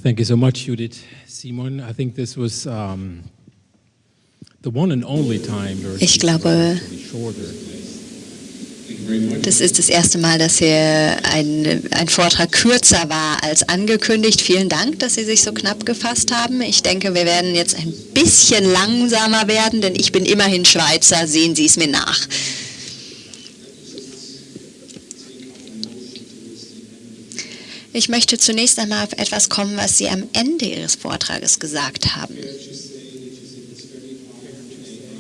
Thank you so much, Judith Simon. I think this was um, the one and only time. Ich glaube, das ist das erste Mal, dass hier ein, ein Vortrag kürzer war als angekündigt. Vielen Dank, dass Sie sich so knapp gefasst haben. Ich denke, wir werden jetzt ein bisschen langsamer werden, denn ich bin immerhin Schweizer. Sehen Sie es mir nach. Ich möchte zunächst einmal auf etwas kommen, was Sie am Ende Ihres Vortrages gesagt haben.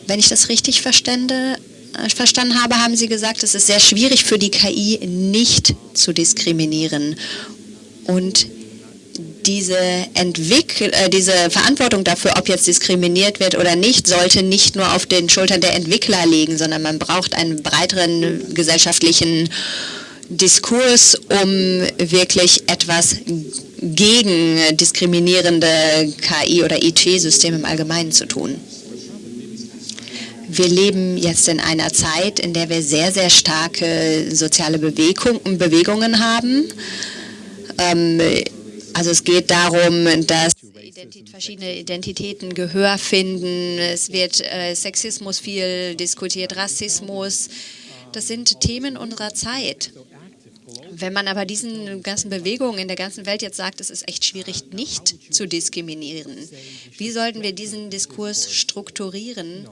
Wenn ich das richtig verstände, äh, verstanden habe, haben Sie gesagt, es ist sehr schwierig für die KI nicht zu diskriminieren. Und diese, Entwickl äh, diese Verantwortung dafür, ob jetzt diskriminiert wird oder nicht, sollte nicht nur auf den Schultern der Entwickler liegen, sondern man braucht einen breiteren gesellschaftlichen Diskurs, um wirklich etwas gegen diskriminierende KI- oder IT-Systeme im Allgemeinen zu tun. Wir leben jetzt in einer Zeit, in der wir sehr, sehr starke soziale Bewegung, Bewegungen haben. Ähm, also es geht darum, dass verschiedene Identitäten Gehör finden. Es wird äh, Sexismus viel diskutiert, Rassismus. Das sind Themen unserer Zeit. Wenn man aber diesen ganzen Bewegungen in der ganzen Welt jetzt sagt, es ist echt schwierig, nicht zu diskriminieren, wie sollten wir diesen Diskurs strukturieren,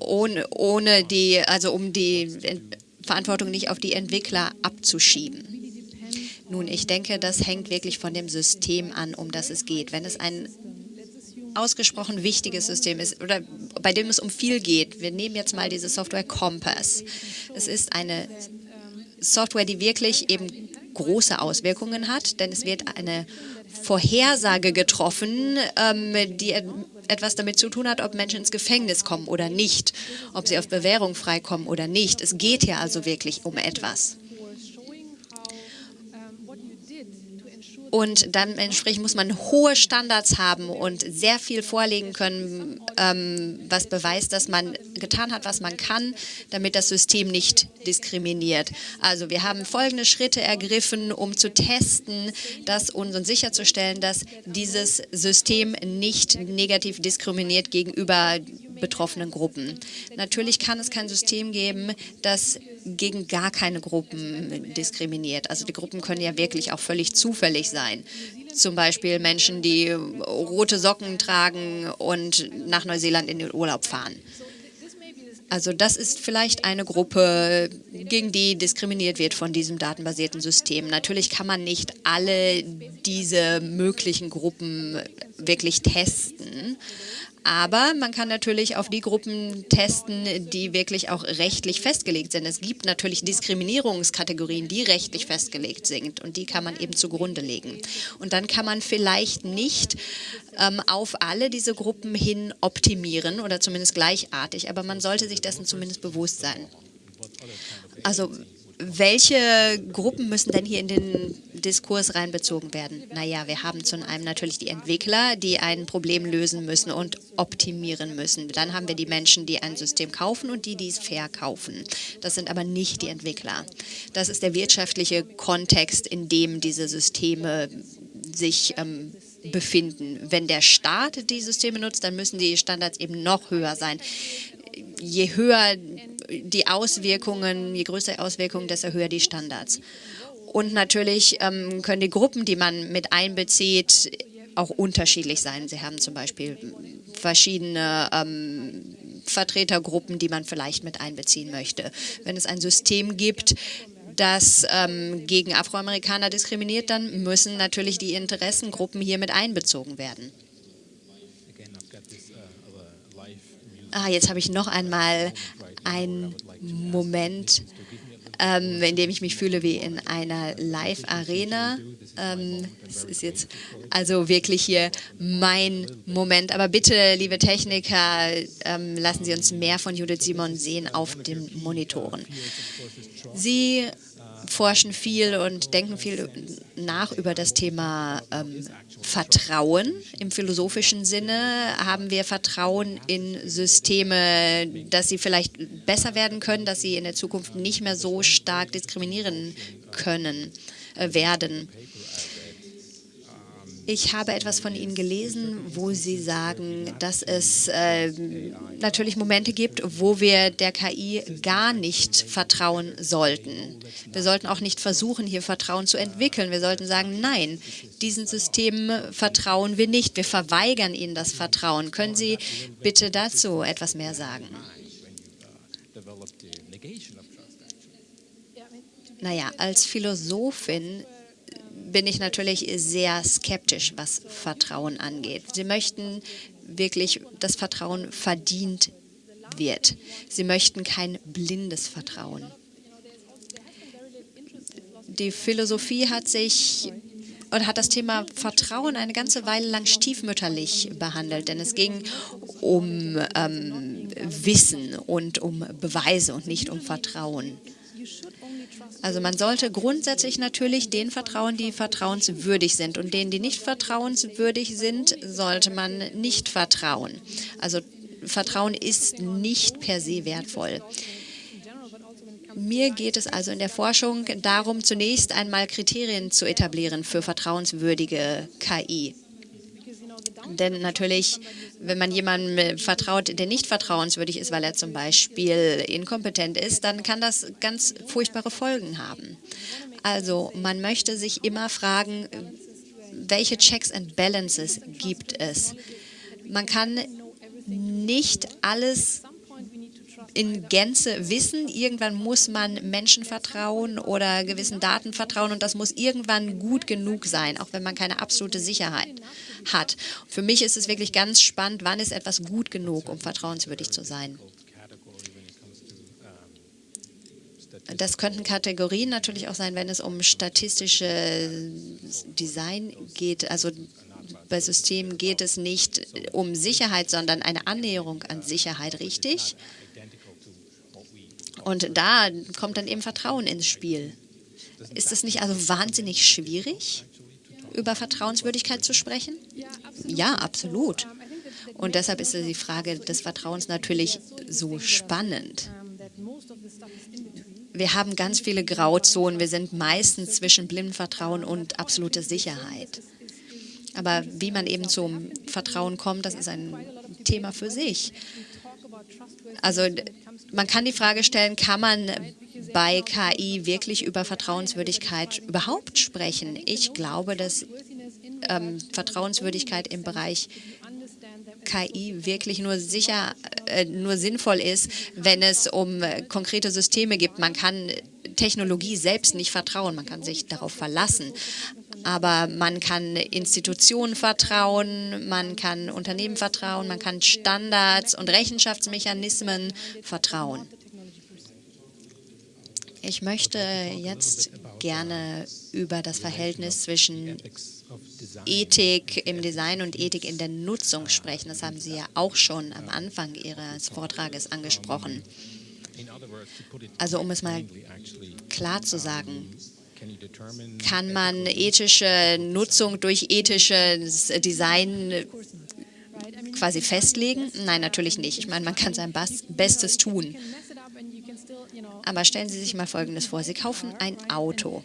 ohne, ohne die, also um die Verantwortung nicht auf die Entwickler abzuschieben. Nun, ich denke, das hängt wirklich von dem System an, um das es geht. Wenn es ein ausgesprochen wichtiges System ist oder bei dem es um viel geht. Wir nehmen jetzt mal diese Software Compass. Es ist eine Software, die wirklich eben große Auswirkungen hat, denn es wird eine Vorhersage getroffen, ähm, die etwas damit zu tun hat, ob Menschen ins Gefängnis kommen oder nicht, ob sie auf Bewährung freikommen oder nicht. Es geht hier also wirklich um etwas. Und dann entsprechend muss man hohe Standards haben und sehr viel vorlegen können, ähm, was beweist, dass man getan hat, was man kann, damit das System nicht diskriminiert. Also wir haben folgende Schritte ergriffen, um zu testen, dass uns und sicherzustellen, dass dieses System nicht negativ diskriminiert gegenüber betroffenen Gruppen. Natürlich kann es kein System geben, das gegen gar keine Gruppen diskriminiert. Also die Gruppen können ja wirklich auch völlig zufällig sein. Zum Beispiel Menschen, die rote Socken tragen und nach Neuseeland in den Urlaub fahren. Also das ist vielleicht eine Gruppe, gegen die diskriminiert wird von diesem datenbasierten System. Natürlich kann man nicht alle diese möglichen Gruppen wirklich testen. Aber man kann natürlich auf die Gruppen testen, die wirklich auch rechtlich festgelegt sind. Es gibt natürlich Diskriminierungskategorien, die rechtlich festgelegt sind und die kann man eben zugrunde legen. Und dann kann man vielleicht nicht ähm, auf alle diese Gruppen hin optimieren oder zumindest gleichartig, aber man sollte sich dessen zumindest bewusst sein. Also welche Gruppen müssen denn hier in den Diskurs reinbezogen werden? Naja, wir haben zum einen natürlich die Entwickler, die ein Problem lösen müssen und optimieren müssen. Dann haben wir die Menschen, die ein System kaufen und die, die es verkaufen. Das sind aber nicht die Entwickler. Das ist der wirtschaftliche Kontext, in dem diese Systeme sich ähm, befinden. Wenn der Staat die Systeme nutzt, dann müssen die Standards eben noch höher sein. Je höher die Auswirkungen, je größer die Auswirkungen, desto höher die Standards. Und natürlich ähm, können die Gruppen, die man mit einbezieht, auch unterschiedlich sein. Sie haben zum Beispiel verschiedene ähm, Vertretergruppen, die man vielleicht mit einbeziehen möchte. Wenn es ein System gibt, das ähm, gegen Afroamerikaner diskriminiert, dann müssen natürlich die Interessengruppen hier mit einbezogen werden. Ah, jetzt habe ich noch einmal einen Moment, ähm, in dem ich mich fühle wie in einer Live-Arena. Ähm, das ist jetzt also wirklich hier mein Moment. Aber bitte, liebe Techniker, ähm, lassen Sie uns mehr von Judith Simon sehen auf den Monitoren. Sie forschen viel und denken viel nach über das Thema ähm, Vertrauen. Im philosophischen Sinne haben wir Vertrauen in Systeme, dass sie vielleicht besser werden können, dass sie in der Zukunft nicht mehr so stark diskriminieren können, äh, werden. Ich habe etwas von Ihnen gelesen, wo Sie sagen, dass es äh, natürlich Momente gibt, wo wir der KI gar nicht vertrauen sollten. Wir sollten auch nicht versuchen, hier Vertrauen zu entwickeln. Wir sollten sagen, nein, diesen Systemen vertrauen wir nicht. Wir verweigern ihnen das Vertrauen. Können Sie bitte dazu etwas mehr sagen? Naja, als Philosophin bin ich natürlich sehr skeptisch, was Vertrauen angeht. Sie möchten wirklich, dass Vertrauen verdient wird. Sie möchten kein blindes Vertrauen. Die Philosophie hat sich und hat das Thema Vertrauen eine ganze Weile lang stiefmütterlich behandelt, denn es ging um ähm, Wissen und um Beweise und nicht um Vertrauen. Also man sollte grundsätzlich natürlich den vertrauen, die vertrauenswürdig sind. Und denen, die nicht vertrauenswürdig sind, sollte man nicht vertrauen. Also Vertrauen ist nicht per se wertvoll. Mir geht es also in der Forschung darum, zunächst einmal Kriterien zu etablieren für vertrauenswürdige KI. Denn natürlich, wenn man jemandem vertraut, der nicht vertrauenswürdig ist, weil er zum Beispiel inkompetent ist, dann kann das ganz furchtbare Folgen haben. Also man möchte sich immer fragen, welche Checks and Balances gibt es? Man kann nicht alles in Gänze wissen. Irgendwann muss man Menschen vertrauen oder gewissen Daten vertrauen und das muss irgendwann gut genug sein, auch wenn man keine absolute Sicherheit hat. Für mich ist es wirklich ganz spannend, wann ist etwas gut genug, um vertrauenswürdig zu sein. Das könnten Kategorien natürlich auch sein, wenn es um statistische Design geht. Also bei Systemen geht es nicht um Sicherheit, sondern eine Annäherung an Sicherheit, richtig? Und da kommt dann eben Vertrauen ins Spiel. Ist es nicht also wahnsinnig schwierig, über Vertrauenswürdigkeit zu sprechen? Ja, absolut. Und deshalb ist die Frage des Vertrauens natürlich so spannend. Wir haben ganz viele Grauzonen. Wir sind meistens zwischen blindem Vertrauen und absoluter Sicherheit. Aber wie man eben zum Vertrauen kommt, das ist ein Thema für sich. Also man kann die Frage stellen, kann man bei KI wirklich über Vertrauenswürdigkeit überhaupt sprechen? Ich glaube, dass ähm, Vertrauenswürdigkeit im Bereich KI wirklich nur sicher, äh, nur sinnvoll ist, wenn es um äh, konkrete Systeme gibt. Man kann Technologie selbst nicht vertrauen, man kann sich darauf verlassen. Aber man kann Institutionen vertrauen, man kann Unternehmen vertrauen, man kann Standards und Rechenschaftsmechanismen vertrauen. Ich möchte jetzt gerne über das Verhältnis zwischen Ethik im Design und Ethik in der Nutzung sprechen. Das haben Sie ja auch schon am Anfang Ihres Vortrages angesprochen. Also um es mal klar zu sagen, kann man ethische Nutzung durch ethisches Design quasi festlegen? Nein, natürlich nicht. Ich meine, man kann sein Bestes tun. Aber stellen Sie sich mal Folgendes vor. Sie kaufen ein Auto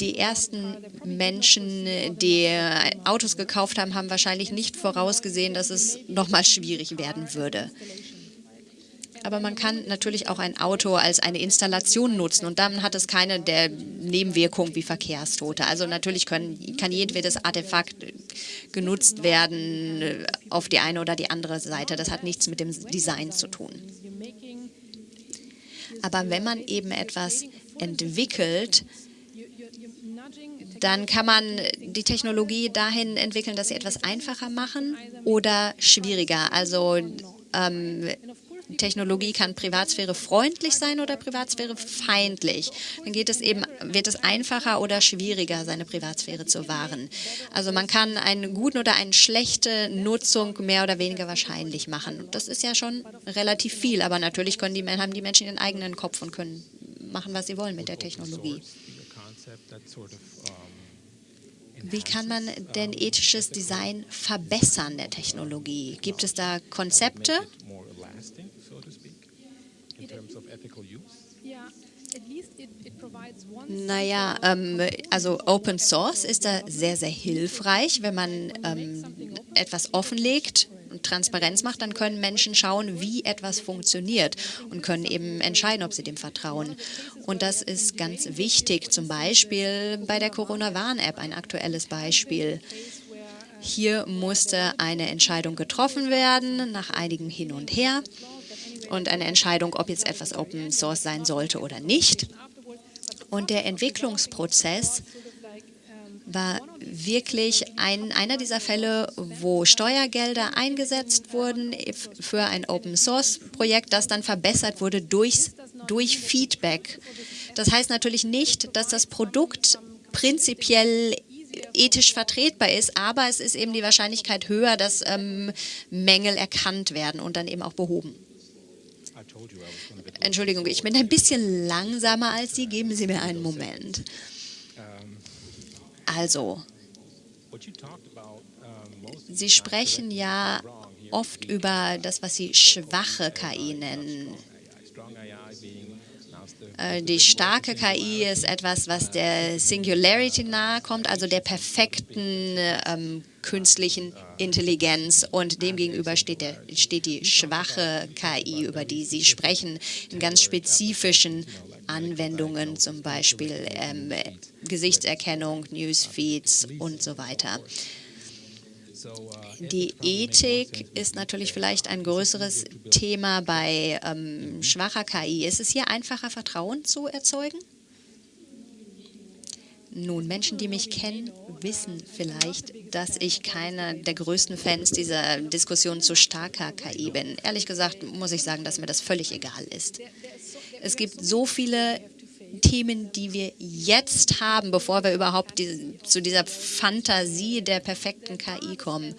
die ersten Menschen, die Autos gekauft haben, haben wahrscheinlich nicht vorausgesehen, dass es nochmal schwierig werden würde. Aber man kann natürlich auch ein Auto als eine Installation nutzen und dann hat es keine der Nebenwirkungen wie Verkehrstote. Also natürlich können, kann jedwedes Artefakt genutzt werden auf die eine oder die andere Seite. Das hat nichts mit dem Design zu tun. Aber wenn man eben etwas entwickelt, dann kann man die Technologie dahin entwickeln, dass sie etwas einfacher machen oder schwieriger. Also ähm, Technologie kann Privatsphäre freundlich sein oder Privatsphäre feindlich. Dann geht es eben, wird es einfacher oder schwieriger, seine Privatsphäre zu wahren. Also man kann eine gute oder eine schlechte Nutzung mehr oder weniger wahrscheinlich machen. Das ist ja schon relativ viel, aber natürlich können die, haben die Menschen ihren eigenen Kopf und können machen, was sie wollen mit der Technologie. Wie kann man denn ethisches Design verbessern der Technologie? Gibt es da Konzepte? Naja, ähm, also Open Source ist da sehr, sehr hilfreich, wenn man ähm, etwas offenlegt und Transparenz macht, dann können Menschen schauen, wie etwas funktioniert und können eben entscheiden, ob sie dem vertrauen. Und das ist ganz wichtig, zum Beispiel bei der Corona-Warn-App, ein aktuelles Beispiel. Hier musste eine Entscheidung getroffen werden, nach einigem Hin und Her. Und eine Entscheidung, ob jetzt etwas Open Source sein sollte oder nicht. Und der Entwicklungsprozess war wirklich ein, einer dieser Fälle, wo Steuergelder eingesetzt wurden für ein Open-Source-Projekt, das dann verbessert wurde durch, durch Feedback. Das heißt natürlich nicht, dass das Produkt prinzipiell ethisch vertretbar ist, aber es ist eben die Wahrscheinlichkeit höher, dass ähm, Mängel erkannt werden und dann eben auch behoben. Entschuldigung, ich bin ein bisschen langsamer als Sie. Geben Sie mir einen Moment. Also, Sie sprechen ja oft über das, was Sie schwache KI nennen. Äh, die starke KI ist etwas, was der Singularity nahe kommt, also der perfekten ähm, künstlichen Intelligenz. Und demgegenüber steht, der, steht die schwache KI, über die Sie sprechen, in ganz spezifischen Anwendungen, zum Beispiel ähm, Gesichtserkennung, Newsfeeds und so weiter. Die Ethik ist natürlich vielleicht ein größeres Thema bei ähm, schwacher KI. Ist es hier einfacher, Vertrauen zu erzeugen? Nun, Menschen, die mich kennen, wissen vielleicht, dass ich keiner der größten Fans dieser Diskussion zu starker KI bin. Ehrlich gesagt muss ich sagen, dass mir das völlig egal ist. Es gibt so viele Themen, die wir jetzt haben, bevor wir überhaupt die, zu dieser Fantasie der perfekten KI kommen.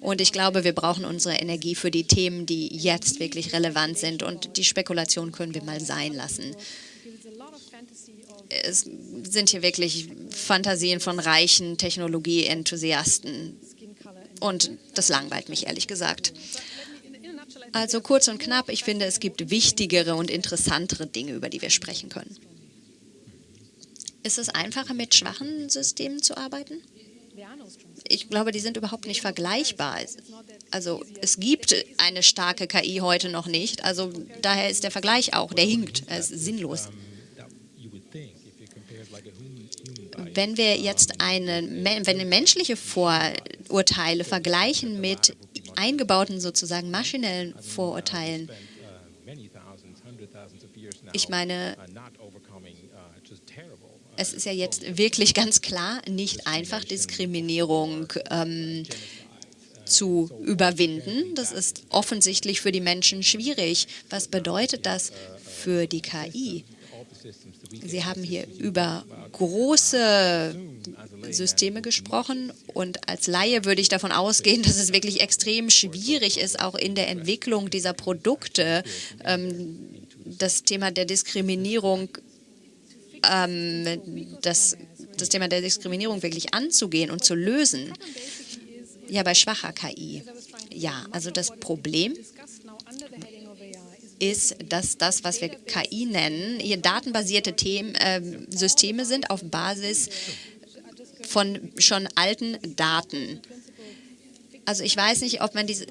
Und ich glaube, wir brauchen unsere Energie für die Themen, die jetzt wirklich relevant sind. Und die Spekulation können wir mal sein lassen es sind hier wirklich Fantasien von reichen Technologie-Enthusiasten. Und das langweilt mich ehrlich gesagt. Also kurz und knapp, ich finde, es gibt wichtigere und interessantere Dinge, über die wir sprechen können. Ist es einfacher, mit schwachen Systemen zu arbeiten? Ich glaube, die sind überhaupt nicht vergleichbar. Also es gibt eine starke KI heute noch nicht. Also daher ist der Vergleich auch, der hinkt, er ist sinnlos. Wenn wir jetzt eine, wenn menschliche Vorurteile vergleichen mit eingebauten sozusagen maschinellen Vorurteilen, ich meine, es ist ja jetzt wirklich ganz klar nicht einfach, Diskriminierung ähm, zu überwinden. Das ist offensichtlich für die Menschen schwierig. Was bedeutet das für die KI? Sie haben hier über große Systeme gesprochen und als Laie würde ich davon ausgehen, dass es wirklich extrem schwierig ist, auch in der Entwicklung dieser Produkte ähm, das Thema der Diskriminierung, ähm, das, das Thema der Diskriminierung wirklich anzugehen und zu lösen. Ja, bei schwacher KI. Ja, also das Problem ist, dass das, was wir KI nennen, hier datenbasierte Themen, äh, Systeme sind auf Basis von schon alten Daten. Also ich weiß nicht, ob man diese...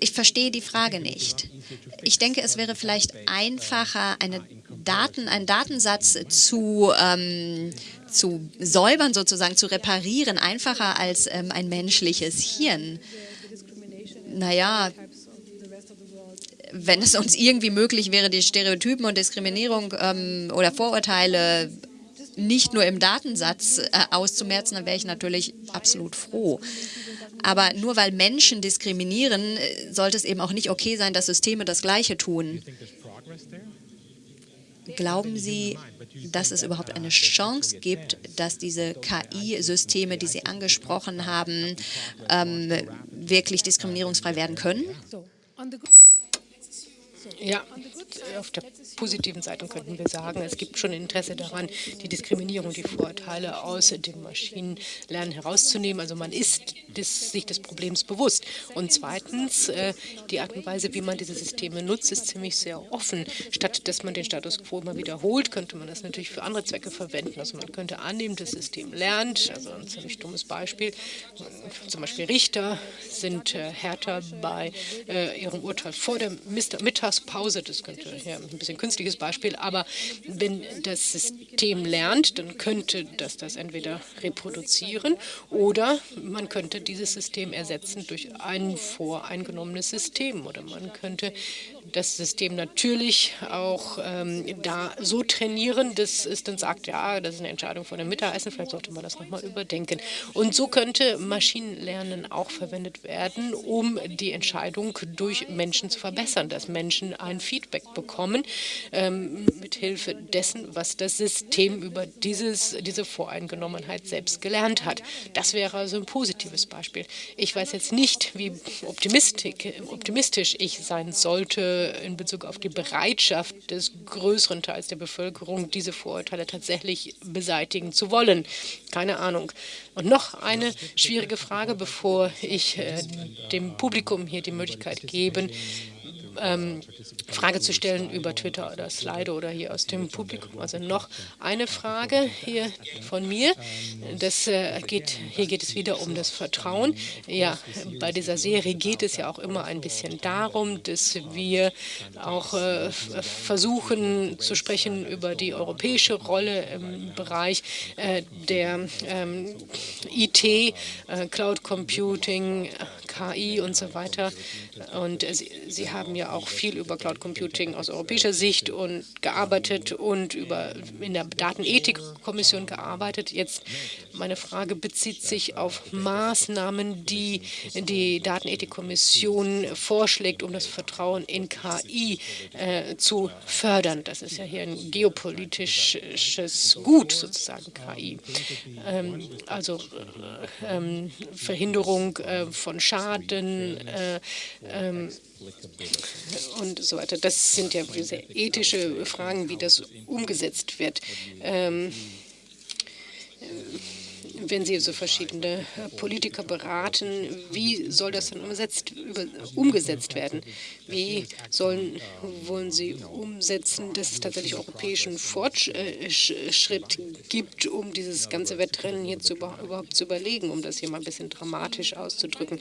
Ich verstehe die Frage nicht. Ich denke, es wäre vielleicht einfacher, eine Daten, einen Datensatz zu, ähm, zu säubern, sozusagen zu reparieren, einfacher als ähm, ein menschliches Hirn. Naja, wenn es uns irgendwie möglich wäre, die Stereotypen und Diskriminierung ähm, oder Vorurteile nicht nur im Datensatz äh, auszumerzen, dann wäre ich natürlich absolut froh. Aber nur weil Menschen diskriminieren, äh, sollte es eben auch nicht okay sein, dass Systeme das Gleiche tun. Glauben Sie, dass es überhaupt eine Chance gibt, dass diese KI-Systeme, die Sie angesprochen haben, ähm, wirklich diskriminierungsfrei werden können? Ja, auf der positiven Seite könnten wir sagen, es gibt schon Interesse daran, die Diskriminierung, die Vorurteile aus dem Maschinenlernen herauszunehmen. Also man ist des, sich des Problems bewusst. Und zweitens, äh, die Art und Weise, wie man diese Systeme nutzt, ist ziemlich sehr offen. Statt dass man den Status quo immer wiederholt, könnte man das natürlich für andere Zwecke verwenden. Also man könnte annehmen, das System lernt, also ein ziemlich dummes Beispiel, zum Beispiel Richter sind äh, härter bei äh, ihrem Urteil vor der Mittagspause, das könnte ja ein bisschen künstliches Beispiel, aber wenn das System lernt, dann könnte das das entweder reproduzieren oder man könnte dieses System ersetzen durch ein voreingenommenes System oder man könnte das System natürlich auch ähm, da so trainieren, dass es dann sagt, ja, das ist eine Entscheidung von dem Mittagessen, vielleicht sollte man das nochmal überdenken. Und so könnte Maschinenlernen auch verwendet werden, um die Entscheidung durch Menschen zu verbessern, dass Menschen ein Feedback bekommen ähm, mit Hilfe dessen, was das System über dieses, diese Voreingenommenheit selbst gelernt hat. Das wäre also ein positives Beispiel. Ich weiß jetzt nicht, wie optimistisch ich sein sollte, in Bezug auf die Bereitschaft des größeren Teils der Bevölkerung, diese Vorurteile tatsächlich beseitigen zu wollen. Keine Ahnung. Und noch eine schwierige Frage, bevor ich äh, dem Publikum hier die Möglichkeit gebe, ähm, Frage zu stellen über Twitter oder Slido oder hier aus dem Publikum. Also noch eine Frage hier von mir. Das äh, geht, hier geht es wieder um das Vertrauen. Ja, bei dieser Serie geht es ja auch immer ein bisschen darum, dass wir auch äh, versuchen zu sprechen über die europäische Rolle im Bereich äh, der ähm, IT, äh, Cloud Computing, KI und so weiter. Und äh, Sie, Sie haben ja auch viel über Cloud Computing aus europäischer Sicht und gearbeitet und über in der Datenethikkommission gearbeitet. Jetzt meine Frage bezieht sich auf Maßnahmen, die die Datenethikkommission vorschlägt, um das Vertrauen in KI äh, zu fördern. Das ist ja hier ein geopolitisches Gut sozusagen KI. Ähm, also äh, ähm, Verhinderung äh, von Schaden, äh, ähm, und so weiter. Das sind ja sehr ethische Fragen, wie das umgesetzt wird. Ähm, wenn Sie so verschiedene äh, Politiker beraten, wie soll das dann umgesetzt, umgesetzt werden? Wie sollen, wollen Sie umsetzen, dass es tatsächlich europäischen Fortschritt gibt, um dieses ganze Wettrennen hier zu, überhaupt zu überlegen, um das hier mal ein bisschen dramatisch auszudrücken?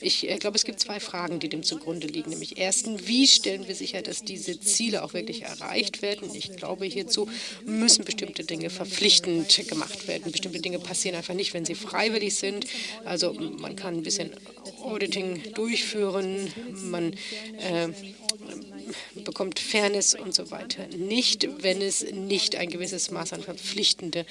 Ich äh, glaube, es gibt zwei Fragen, die dem zugrunde liegen. Nämlich erstens, wie stellen wir sicher, dass diese Ziele auch wirklich erreicht werden? Ich glaube, hierzu müssen bestimmte Dinge verpflichtend gemacht werden. Bestimmte Dinge passieren einfach nicht, wenn sie freiwillig sind. Also man kann ein bisschen Auditing durchführen, man äh, bekommt Fairness und so weiter nicht, wenn es nicht ein gewisses Maß an verpflichtende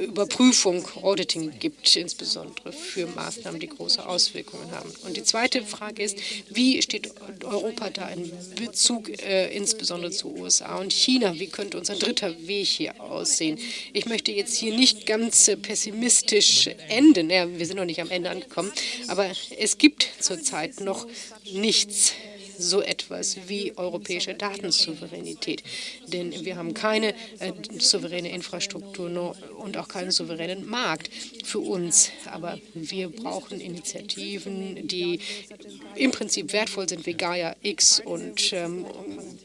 Überprüfung, Auditing gibt, insbesondere für Maßnahmen, die große Auswirkungen haben. Und die zweite Frage ist, wie steht Europa da in Bezug äh, insbesondere zu USA und China? Wie könnte unser dritter Weg hier aussehen? Ich möchte jetzt hier nicht ganz pessimistisch enden, ja, wir sind noch nicht am Ende angekommen, aber es gibt zurzeit noch nichts so etwas wie europäische Datensouveränität. Denn wir haben keine äh, souveräne Infrastruktur und auch keinen souveränen Markt für uns. Aber wir brauchen Initiativen, die im Prinzip wertvoll sind, wie Gaia X und ähm,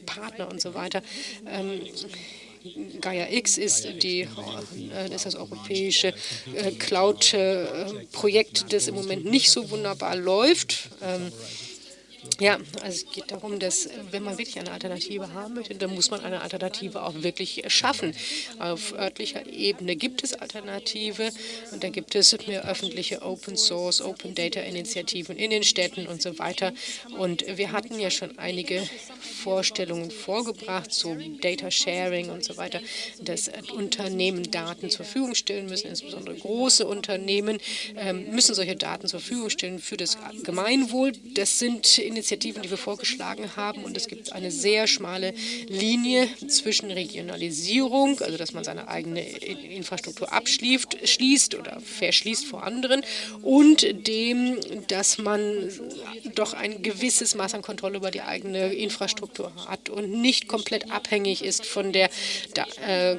Partner und so weiter. Ähm, Gaia X ist, die, äh, ist das europäische äh, Cloud-Projekt, äh, das im Moment nicht so wunderbar läuft. Ja, also es geht darum, dass wenn man wirklich eine Alternative haben möchte, dann muss man eine Alternative auch wirklich schaffen. Auf örtlicher Ebene gibt es Alternative und da gibt es mehr öffentliche Open Source, Open Data Initiativen in den Städten und so weiter. Und wir hatten ja schon einige Vorstellungen vorgebracht zu Data Sharing und so weiter, dass Unternehmen Daten zur Verfügung stellen müssen, insbesondere große Unternehmen ähm, müssen solche Daten zur Verfügung stellen für das Gemeinwohl. Das sind in Initiativen, die wir vorgeschlagen haben. Und es gibt eine sehr schmale Linie zwischen Regionalisierung, also dass man seine eigene Infrastruktur abschließt schließt oder verschließt vor anderen, und dem, dass man doch ein gewisses Maß an Kontrolle über die eigene Infrastruktur hat und nicht komplett abhängig ist von der äh,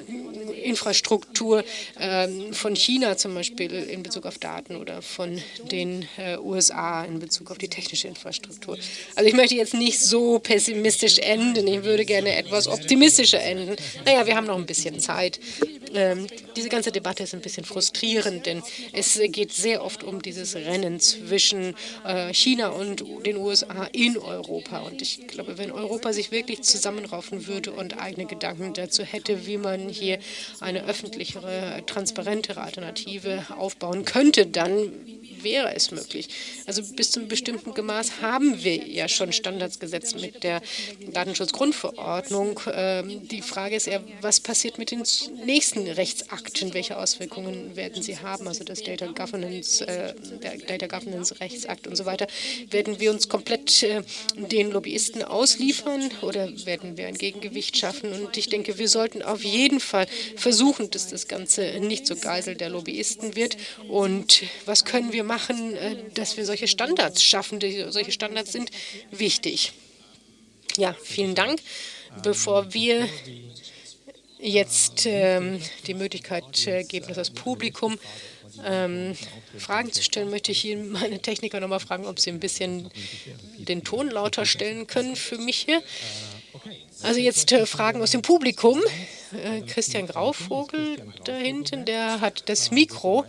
Infrastruktur äh, von China zum Beispiel in Bezug auf Daten oder von den äh, USA in Bezug auf die technische Infrastruktur. Also ich möchte jetzt nicht so pessimistisch enden, ich würde gerne etwas optimistischer enden. Naja, wir haben noch ein bisschen Zeit. Ähm, diese ganze Debatte ist ein bisschen frustrierend, denn es geht sehr oft um dieses Rennen zwischen äh, China und den USA in Europa. Und ich glaube, wenn Europa sich wirklich zusammenraufen würde und eigene Gedanken dazu hätte, wie man hier eine öffentlichere, transparentere Alternative aufbauen könnte, dann wäre es möglich. Also bis zu einem bestimmten Maß haben wir ja schon Standards gesetzt mit der Datenschutzgrundverordnung. Ähm, die Frage ist eher, was passiert mit den nächsten Rechtsakten? Welche Auswirkungen werden sie haben? Also das Data Governance, äh, Data Governance Rechtsakt und so weiter. Werden wir uns komplett äh, den Lobbyisten ausliefern oder werden wir ein Gegengewicht schaffen? Und ich denke, wir sollten auf jeden Fall versuchen, dass das Ganze nicht so Geisel der Lobbyisten wird. Und was können wir machen, äh, dass wir solche Standards schaffen? Solche Standards sind wichtig. Ja, vielen Dank. Bevor wir jetzt ähm, die Möglichkeit äh, geben, dass das Publikum ähm, Fragen zu stellen, möchte ich Ihnen meine Techniker nochmal fragen, ob Sie ein bisschen den Ton lauter stellen können für mich hier. Also jetzt äh, Fragen aus dem Publikum. Äh, Christian Grauvogel da hinten, der hat das Mikro.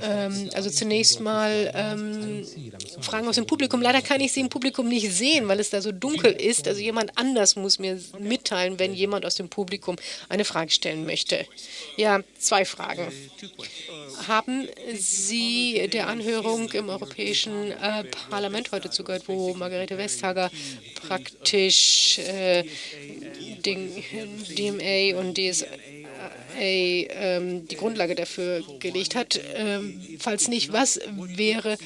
Ähm, also zunächst mal ähm, Fragen aus dem Publikum. Leider kann ich sie im Publikum nicht sehen, weil es da so dunkel ist. Also jemand anders muss mir mitteilen, wenn jemand aus dem Publikum eine Frage stellen möchte. Ja, zwei Fragen. Haben Sie der Anhörung im Europäischen äh, Parlament heute zugehört, wo Margarete Vestager praktisch äh, den DMA und DSA ähm, die Grundlage dafür gelegt hat. Ähm, falls nicht, was wäre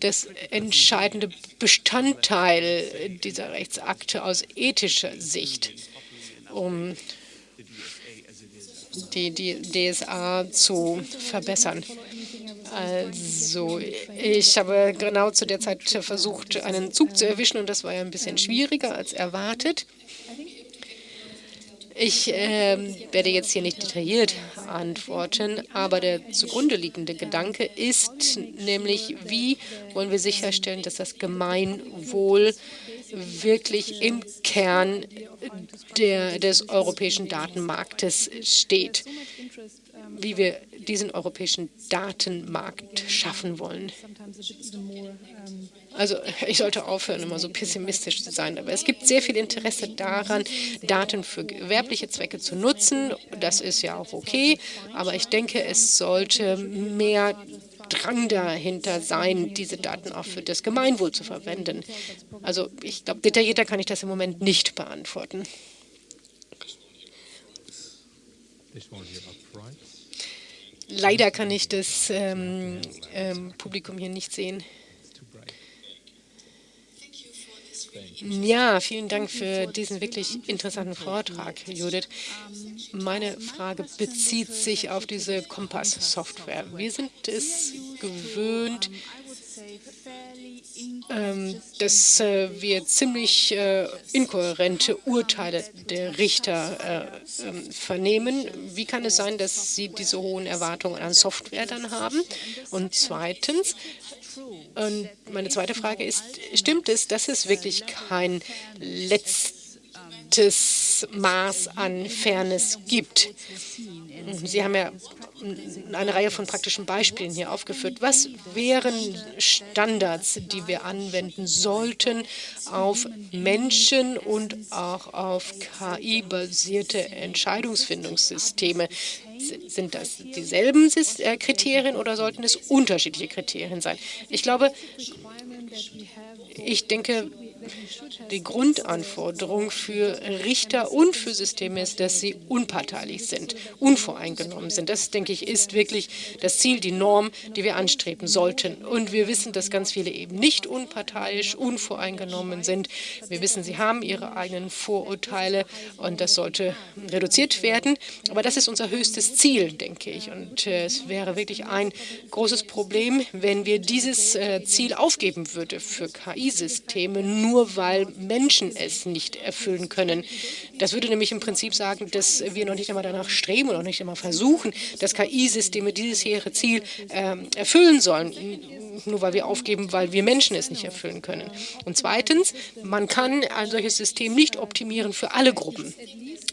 das entscheidende Bestandteil dieser Rechtsakte aus ethischer Sicht, um die, die DSA zu verbessern? Also, ich habe genau zu der Zeit versucht, einen Zug zu erwischen und das war ja ein bisschen schwieriger als erwartet. Ich äh, werde jetzt hier nicht detailliert antworten, aber der zugrunde liegende Gedanke ist nämlich, wie wollen wir sicherstellen, dass das Gemeinwohl wirklich im Kern der, des europäischen Datenmarktes steht, wie wir diesen europäischen Datenmarkt schaffen wollen. Also ich sollte aufhören, immer so pessimistisch zu sein, aber es gibt sehr viel Interesse daran, Daten für gewerbliche Zwecke zu nutzen. Das ist ja auch okay, aber ich denke, es sollte mehr Drang dahinter sein, diese Daten auch für das Gemeinwohl zu verwenden. Also ich glaube, detaillierter kann ich das im Moment nicht beantworten. Leider kann ich das ähm, ähm, Publikum hier nicht sehen. Ja, vielen Dank für diesen wirklich interessanten Vortrag, Judith. Meine Frage bezieht sich auf diese Kompass-Software. Wir sind es gewöhnt, ähm, dass äh, wir ziemlich äh, inkohärente Urteile der Richter äh, ähm, vernehmen. Wie kann es sein, dass Sie diese hohen Erwartungen an Software dann haben? Und zweitens, und meine zweite Frage ist, stimmt es, dass es wirklich kein letztes Maß an Fairness gibt? Sie haben ja eine Reihe von praktischen Beispielen hier aufgeführt. Was wären Standards, die wir anwenden sollten auf Menschen und auch auf KI-basierte Entscheidungsfindungssysteme? Sind das dieselben äh, Kriterien oder sollten es unterschiedliche Kriterien sein? Ich glaube, ich denke, die Grundanforderung für Richter und für Systeme ist, dass sie unparteilich sind, unvoreingenommen sind. Das, denke ich, ist wirklich das Ziel, die Norm, die wir anstreben sollten. Und wir wissen, dass ganz viele eben nicht unparteiisch, unvoreingenommen sind. Wir wissen, sie haben ihre eigenen Vorurteile und das sollte reduziert werden. Aber das ist unser höchstes Ziel, denke ich. Und äh, es wäre wirklich ein großes Problem, wenn wir dieses äh, Ziel aufgeben würden für KI-Systeme, nur weil Menschen es nicht erfüllen können. Das würde nämlich im Prinzip sagen, dass wir noch nicht einmal danach streben und noch nicht einmal versuchen, dass KI-Systeme dieses hehre Ziel äh, erfüllen sollen, nur weil wir aufgeben, weil wir Menschen es nicht erfüllen können. Und zweitens, man kann ein solches System nicht optimieren für alle Gruppen.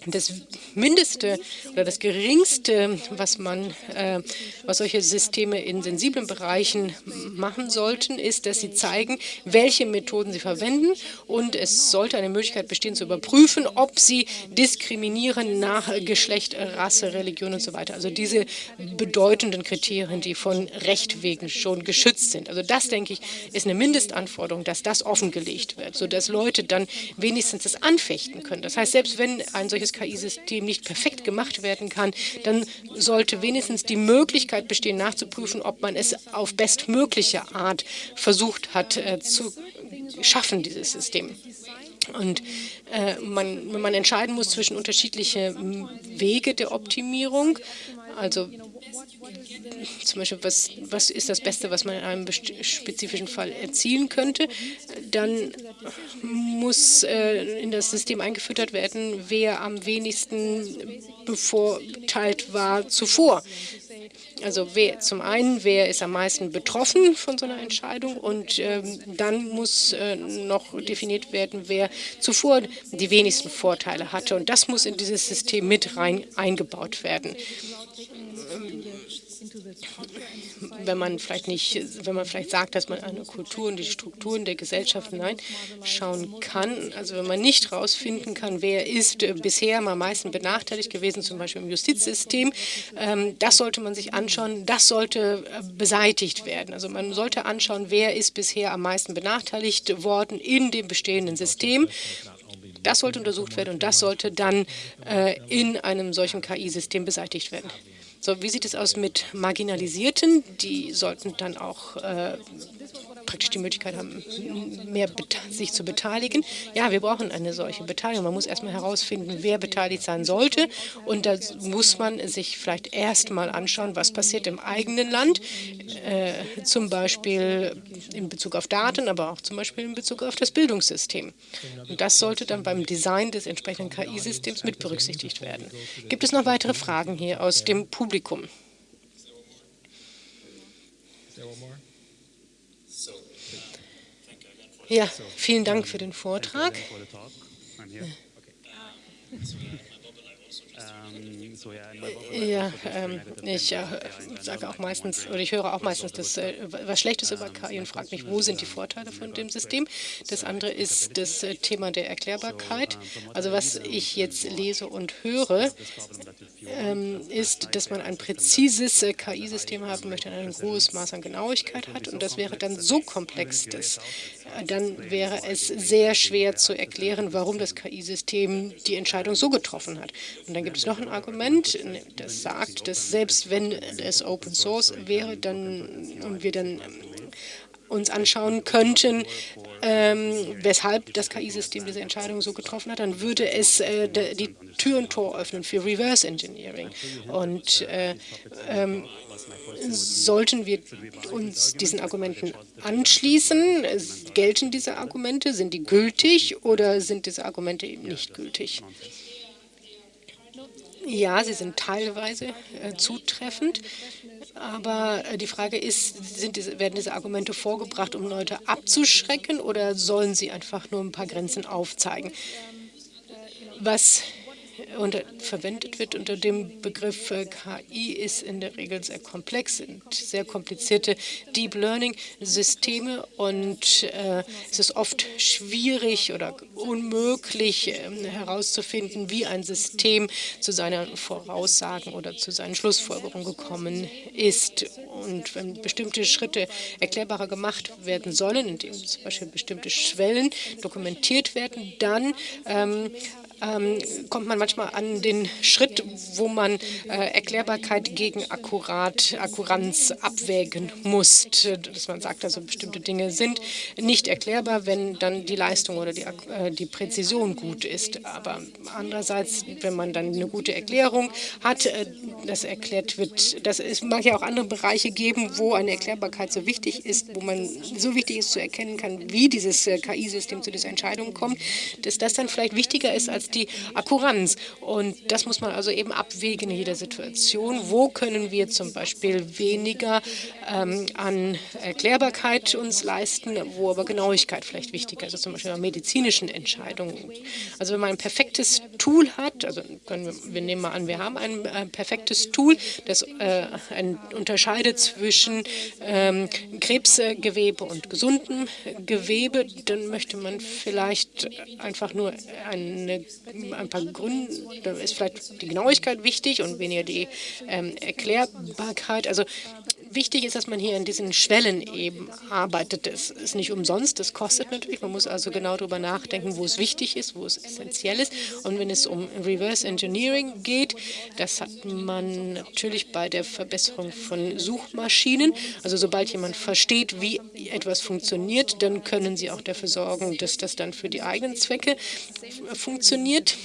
Das Mindeste oder das Geringste, was man, äh, was solche Systeme in sensiblen Bereichen machen sollten, ist, dass sie zeigen, welche Methoden sie verwenden und es sollte eine Möglichkeit bestehen zu überprüfen, ob sie diskriminieren nach Geschlecht, Rasse, Religion und so weiter. Also diese bedeutenden Kriterien, die von Recht wegen schon geschützt sind. Also das, denke ich, ist eine Mindestanforderung, dass das offengelegt wird, sodass Leute dann wenigstens das anfechten können. Das heißt, selbst wenn ein solches KI-System nicht perfekt gemacht werden kann, dann sollte wenigstens die Möglichkeit bestehen, nachzuprüfen, ob man es auf bestmögliche Art versucht hat äh, zu schaffen, dieses System. Und äh, man, wenn man entscheiden muss zwischen unterschiedlichen Wege der Optimierung, also zum Beispiel, was, was ist das Beste, was man in einem spezifischen Fall erzielen könnte, dann muss äh, in das System eingefüttert werden, wer am wenigsten bevorteilt war zuvor. Also wer, zum einen, wer ist am meisten betroffen von so einer Entscheidung und ähm, dann muss äh, noch definiert werden, wer zuvor die wenigsten Vorteile hatte. Und das muss in dieses System mit rein eingebaut werden wenn man vielleicht nicht, wenn man vielleicht sagt, dass man eine Kultur und die Strukturen der Gesellschaft hineinschauen kann, also wenn man nicht herausfinden kann, wer ist äh, bisher am meisten benachteiligt gewesen, zum Beispiel im Justizsystem, ähm, das sollte man sich anschauen, das sollte äh, beseitigt werden. Also man sollte anschauen, wer ist bisher am meisten benachteiligt worden in dem bestehenden System das sollte untersucht werden und das sollte dann äh, in einem solchen KI-System beseitigt werden. So, wie sieht es aus mit Marginalisierten? Die sollten dann auch äh, praktisch die Möglichkeit haben, mehr sich zu beteiligen. Ja, wir brauchen eine solche Beteiligung. Man muss erstmal herausfinden, wer beteiligt sein sollte. Und da muss man sich vielleicht erstmal anschauen, was passiert im eigenen Land, äh, zum Beispiel in Bezug auf Daten, aber auch zum Beispiel in Bezug auf das Bildungssystem. Und das sollte dann beim Design des entsprechenden KI-Systems mit berücksichtigt werden. Gibt es noch weitere Fragen hier aus dem Publikum? Ja, vielen Dank für den Vortrag. Ja, ähm, ich äh, sage auch meistens, oder ich höre auch meistens das, äh, was Schlechtes über KI und frage mich, wo sind die Vorteile von dem System? Das andere ist das äh, Thema der Erklärbarkeit. Also was ich jetzt lese und höre, ähm, ist, dass man ein präzises äh, KI-System haben möchte, ein hohes Maß an Genauigkeit hat. Und das wäre dann so komplex, dass dann wäre es sehr schwer zu erklären, warum das KI-System die Entscheidung so getroffen hat. Und dann gibt es noch ein Argument, das sagt, dass selbst wenn es Open Source wäre, dann und wir dann uns anschauen könnten, ähm, weshalb das KI-System diese Entscheidung so getroffen hat, dann würde es äh, die Tür und Tor öffnen für Reverse Engineering. Und äh, ähm, sollten wir uns diesen Argumenten anschließen? Gelten diese Argumente? Sind die gültig oder sind diese Argumente eben nicht gültig? Ja, sie sind teilweise äh, zutreffend. Aber äh, die Frage ist, diese, werden diese Argumente vorgebracht, um Leute abzuschrecken oder sollen sie einfach nur ein paar Grenzen aufzeigen? Was unter, verwendet wird unter dem Begriff äh, KI, ist in der Regel sehr komplex, sind sehr komplizierte Deep Learning-Systeme und äh, es ist oft schwierig oder unmöglich äh, herauszufinden, wie ein System zu seinen Voraussagen oder zu seinen Schlussfolgerungen gekommen ist. Und wenn bestimmte Schritte erklärbarer gemacht werden sollen, indem zum Beispiel bestimmte Schwellen dokumentiert werden, dann ähm, ähm, kommt man manchmal an den Schritt, wo man äh, Erklärbarkeit gegen Akkurat, Akkuranz abwägen muss. Dass man sagt, also bestimmte Dinge sind nicht erklärbar, wenn dann die Leistung oder die, äh, die Präzision gut ist. Aber andererseits, wenn man dann eine gute Erklärung hat, äh, das erklärt wird, das es mag ja auch andere Bereiche geben, wo eine Erklärbarkeit so wichtig ist, wo man so wichtig ist zu erkennen kann, wie dieses äh, KI-System zu dieser Entscheidung kommt, dass das dann vielleicht wichtiger ist als die Akkuranz. Und das muss man also eben abwägen in jeder Situation. Wo können wir zum Beispiel weniger ähm, an Erklärbarkeit uns leisten, wo aber Genauigkeit vielleicht wichtiger ist, also zum Beispiel bei medizinischen Entscheidungen. Also wenn man ein perfektes Tool hat, also können wir, wir nehmen mal an, wir haben ein äh, perfektes Tool, das äh, ein, unterscheidet zwischen ähm, Krebsgewebe und gesundem Gewebe, dann möchte man vielleicht einfach nur eine ein paar Gründe, da ist vielleicht die Genauigkeit wichtig und weniger die ähm, Erklärbarkeit. Also wichtig ist, dass man hier in diesen Schwellen eben arbeitet. Das ist nicht umsonst, das kostet natürlich. Man muss also genau darüber nachdenken, wo es wichtig ist, wo es essentiell ist. Und wenn es um Reverse Engineering geht, das hat man natürlich bei der Verbesserung von Suchmaschinen. Also sobald jemand versteht, wie etwas funktioniert, dann können sie auch dafür sorgen, dass das dann für die eigenen Zwecke funktioniert.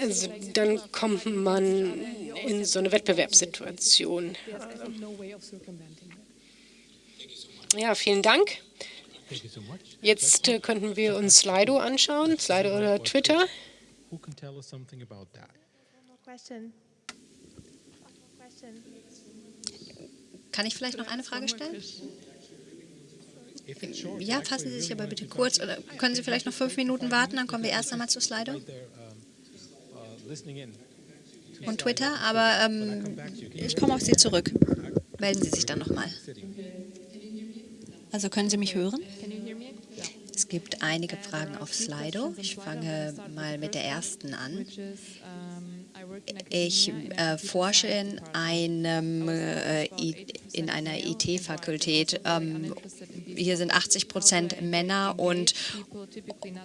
Also dann kommt man in so eine Wettbewerbssituation. Ja, vielen Dank. Jetzt äh, könnten wir uns Slido anschauen, Slido oder Twitter. Kann ich vielleicht noch eine Frage stellen? Ja, fassen Sie sich aber bitte kurz. Oder können Sie vielleicht noch fünf Minuten warten, dann kommen wir erst einmal zu Slido und Twitter. Aber ähm, ich komme auf Sie zurück. Melden Sie sich dann nochmal. Also können Sie mich hören? Es gibt einige Fragen auf Slido. Ich fange mal mit der ersten an. Ich äh, forsche in, einem, äh, in einer IT-Fakultät. Ähm, hier sind 80 Prozent Männer und,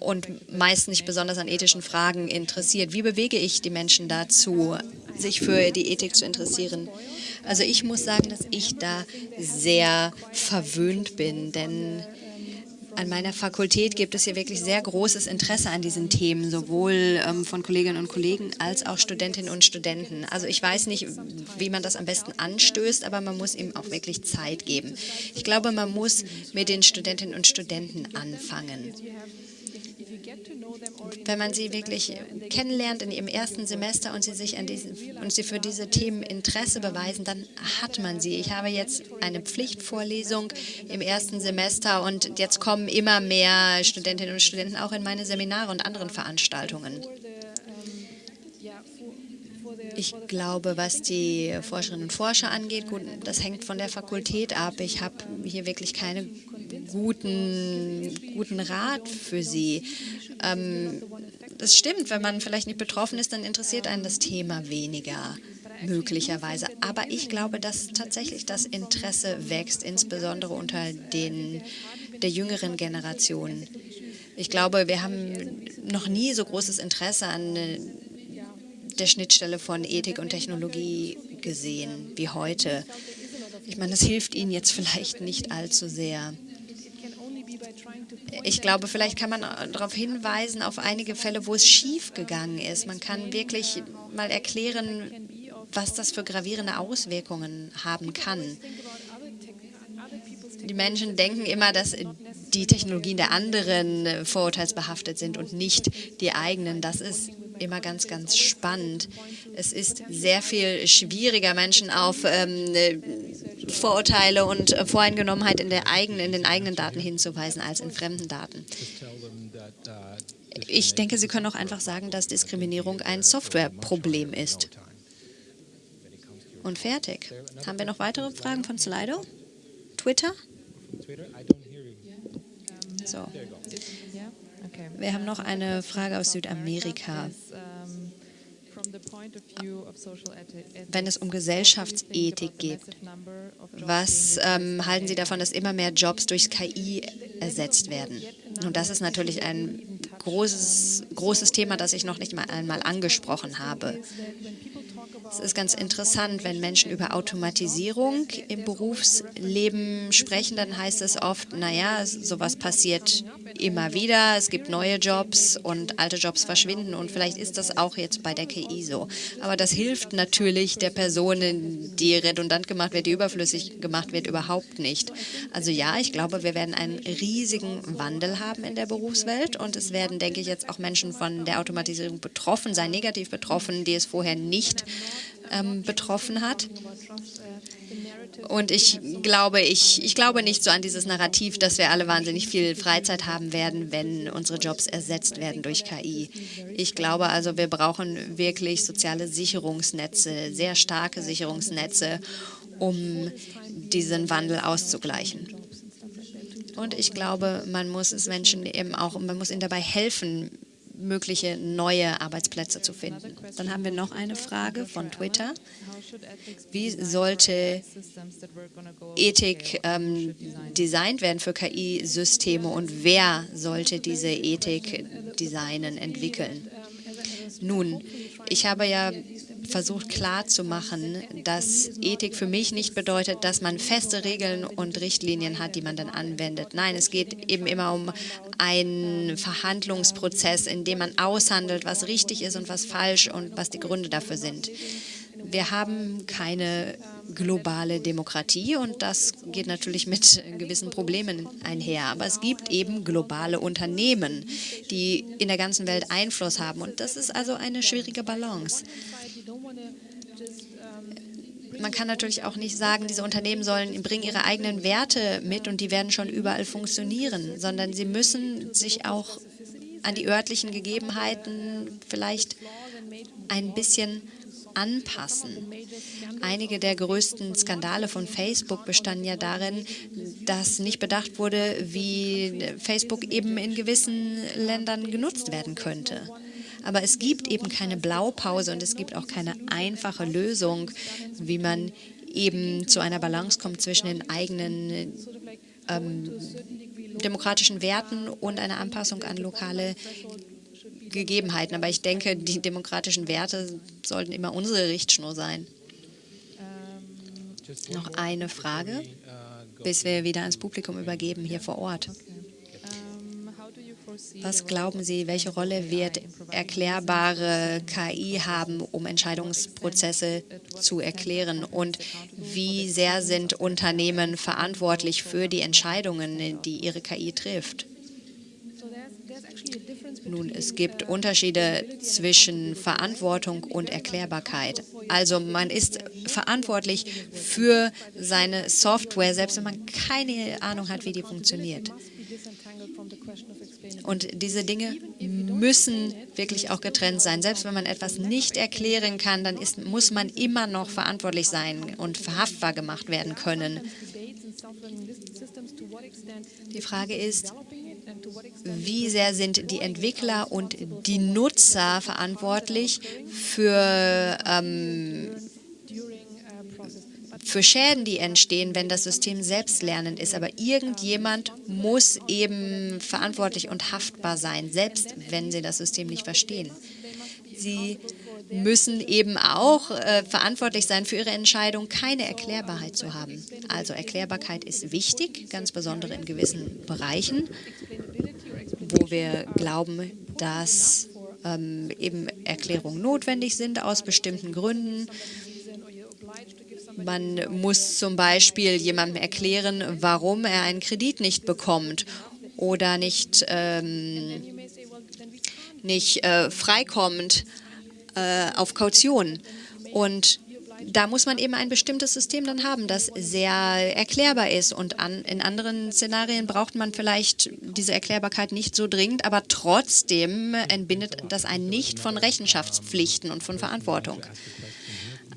und meist nicht besonders an ethischen Fragen interessiert. Wie bewege ich die Menschen dazu, sich für die Ethik zu interessieren? Also ich muss sagen, dass ich da sehr verwöhnt bin, denn an meiner Fakultät gibt es hier wirklich sehr großes Interesse an diesen Themen, sowohl ähm, von Kolleginnen und Kollegen als auch Studentinnen und Studenten. Also ich weiß nicht, wie man das am besten anstößt, aber man muss ihm auch wirklich Zeit geben. Ich glaube, man muss mit den Studentinnen und Studenten anfangen wenn man sie wirklich kennenlernt in ihrem ersten Semester und sie sich an diesen, und sie für diese Themen Interesse beweisen, dann hat man sie. Ich habe jetzt eine Pflichtvorlesung im ersten Semester und jetzt kommen immer mehr Studentinnen und Studenten auch in meine Seminare und anderen Veranstaltungen. Ich glaube, was die Forscherinnen und Forscher angeht, gut, das hängt von der Fakultät ab. Ich habe hier wirklich keinen guten, guten Rat für sie. Ähm, das stimmt, wenn man vielleicht nicht betroffen ist, dann interessiert einen das Thema weniger möglicherweise. Aber ich glaube, dass tatsächlich das Interesse wächst, insbesondere unter den, der jüngeren Generation. Ich glaube, wir haben noch nie so großes Interesse an der Schnittstelle von Ethik und Technologie gesehen wie heute. Ich meine, das hilft Ihnen jetzt vielleicht nicht allzu sehr. Ich glaube, vielleicht kann man darauf hinweisen, auf einige Fälle, wo es schief gegangen ist. Man kann wirklich mal erklären, was das für gravierende Auswirkungen haben kann. Die Menschen denken immer, dass die Technologien der anderen vorurteilsbehaftet sind und nicht die eigenen. Das ist immer ganz, ganz spannend. Es ist sehr viel schwieriger, Menschen auf ähm, Vorurteile und Voreingenommenheit in, der eigenen, in den eigenen Daten hinzuweisen als in fremden Daten. Ich denke, Sie können auch einfach sagen, dass Diskriminierung ein Softwareproblem ist. Und fertig. Haben wir noch weitere Fragen von Slido? Twitter? So. Wir haben noch eine Frage aus Südamerika. Wenn es um Gesellschaftsethik geht, was ähm, halten Sie davon, dass immer mehr Jobs durch KI ersetzt werden? Und das ist natürlich ein großes, großes Thema, das ich noch nicht mal einmal angesprochen habe. Es ist ganz interessant, wenn Menschen über Automatisierung im Berufsleben sprechen, dann heißt es oft, naja, sowas passiert immer wieder, es gibt neue Jobs und alte Jobs verschwinden und vielleicht ist das auch jetzt bei der KI so. Aber das hilft natürlich der Person, die redundant gemacht wird, die überflüssig gemacht wird, überhaupt nicht. Also ja, ich glaube, wir werden einen riesigen Wandel haben in der Berufswelt und es werden, denke ich, jetzt auch Menschen von der Automatisierung betroffen sein, negativ betroffen, die es vorher nicht ähm, betroffen hat. Und ich glaube, ich, ich glaube nicht so an dieses Narrativ, dass wir alle wahnsinnig viel Freizeit haben werden, wenn unsere Jobs ersetzt werden durch KI. Ich glaube also, wir brauchen wirklich soziale Sicherungsnetze, sehr starke Sicherungsnetze, um diesen Wandel auszugleichen. Und ich glaube, man muss es Menschen eben auch, man muss ihnen dabei helfen, mögliche neue Arbeitsplätze zu finden. Dann haben wir noch eine Frage von Twitter. Wie sollte Ethik ähm, designt werden für KI-Systeme und wer sollte diese Ethik designen, entwickeln? Nun, ich habe ja versucht klarzumachen, dass Ethik für mich nicht bedeutet, dass man feste Regeln und Richtlinien hat, die man dann anwendet. Nein, es geht eben immer um einen Verhandlungsprozess, in dem man aushandelt, was richtig ist und was falsch und was die Gründe dafür sind. Wir haben keine globale Demokratie und das geht natürlich mit gewissen Problemen einher. Aber es gibt eben globale Unternehmen, die in der ganzen Welt Einfluss haben und das ist also eine schwierige Balance. man kann natürlich auch nicht sagen, diese Unternehmen sollen bringen ihre eigenen Werte mit und die werden schon überall funktionieren, sondern sie müssen sich auch an die örtlichen Gegebenheiten vielleicht ein bisschen anpassen. Einige der größten Skandale von Facebook bestanden ja darin, dass nicht bedacht wurde, wie Facebook eben in gewissen Ländern genutzt werden könnte. Aber es gibt eben keine Blaupause und es gibt auch keine einfache Lösung, wie man eben zu einer Balance kommt zwischen den eigenen ähm, demokratischen Werten und einer Anpassung an lokale Gegebenheiten. Aber ich denke, die demokratischen Werte sollten immer unsere Richtschnur sein. Noch eine Frage, bis wir wieder ans Publikum übergeben hier vor Ort. Was glauben Sie, welche Rolle wird erklärbare KI haben, um Entscheidungsprozesse zu erklären? Und wie sehr sind Unternehmen verantwortlich für die Entscheidungen, die ihre KI trifft? Nun, es gibt Unterschiede zwischen Verantwortung und Erklärbarkeit. Also man ist verantwortlich für seine Software, selbst wenn man keine Ahnung hat, wie die funktioniert. Und diese Dinge müssen wirklich auch getrennt sein. Selbst wenn man etwas nicht erklären kann, dann ist, muss man immer noch verantwortlich sein und verhaftbar gemacht werden können. Die Frage ist, wie sehr sind die Entwickler und die Nutzer verantwortlich für, ähm, für Schäden, die entstehen, wenn das System selbstlernend ist. Aber irgendjemand muss eben verantwortlich und haftbar sein, selbst wenn sie das System nicht verstehen. Sie müssen eben auch äh, verantwortlich sein für ihre Entscheidung, keine Erklärbarkeit zu haben. Also Erklärbarkeit ist wichtig, ganz besonders in gewissen Bereichen, wo wir glauben, dass ähm, eben Erklärungen notwendig sind aus bestimmten Gründen. Man muss zum Beispiel jemandem erklären, warum er einen Kredit nicht bekommt oder nicht, ähm, nicht äh, freikommt äh, auf Kaution. Und da muss man eben ein bestimmtes System dann haben, das sehr erklärbar ist. Und an, in anderen Szenarien braucht man vielleicht diese Erklärbarkeit nicht so dringend, aber trotzdem entbindet das einen nicht von Rechenschaftspflichten und von Verantwortung.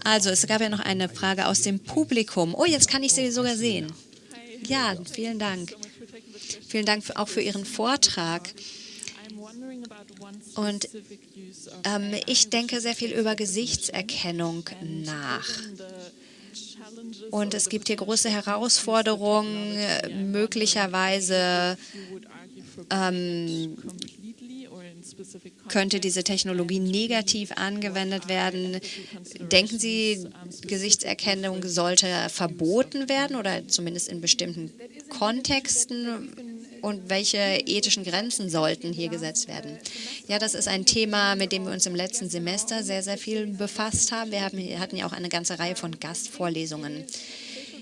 Also, es gab ja noch eine Frage aus dem Publikum. Oh, jetzt kann ich sie sogar sehen. Ja, vielen Dank. Vielen Dank auch für Ihren Vortrag. Und ähm, ich denke sehr viel über Gesichtserkennung nach. Und es gibt hier große Herausforderungen, möglicherweise ähm, könnte diese Technologie negativ angewendet werden. Denken Sie, Gesichtserkennung sollte verboten werden oder zumindest in bestimmten Kontexten? Und welche ethischen Grenzen sollten hier gesetzt werden? Ja, das ist ein Thema, mit dem wir uns im letzten Semester sehr, sehr viel befasst haben. Wir hatten ja auch eine ganze Reihe von Gastvorlesungen.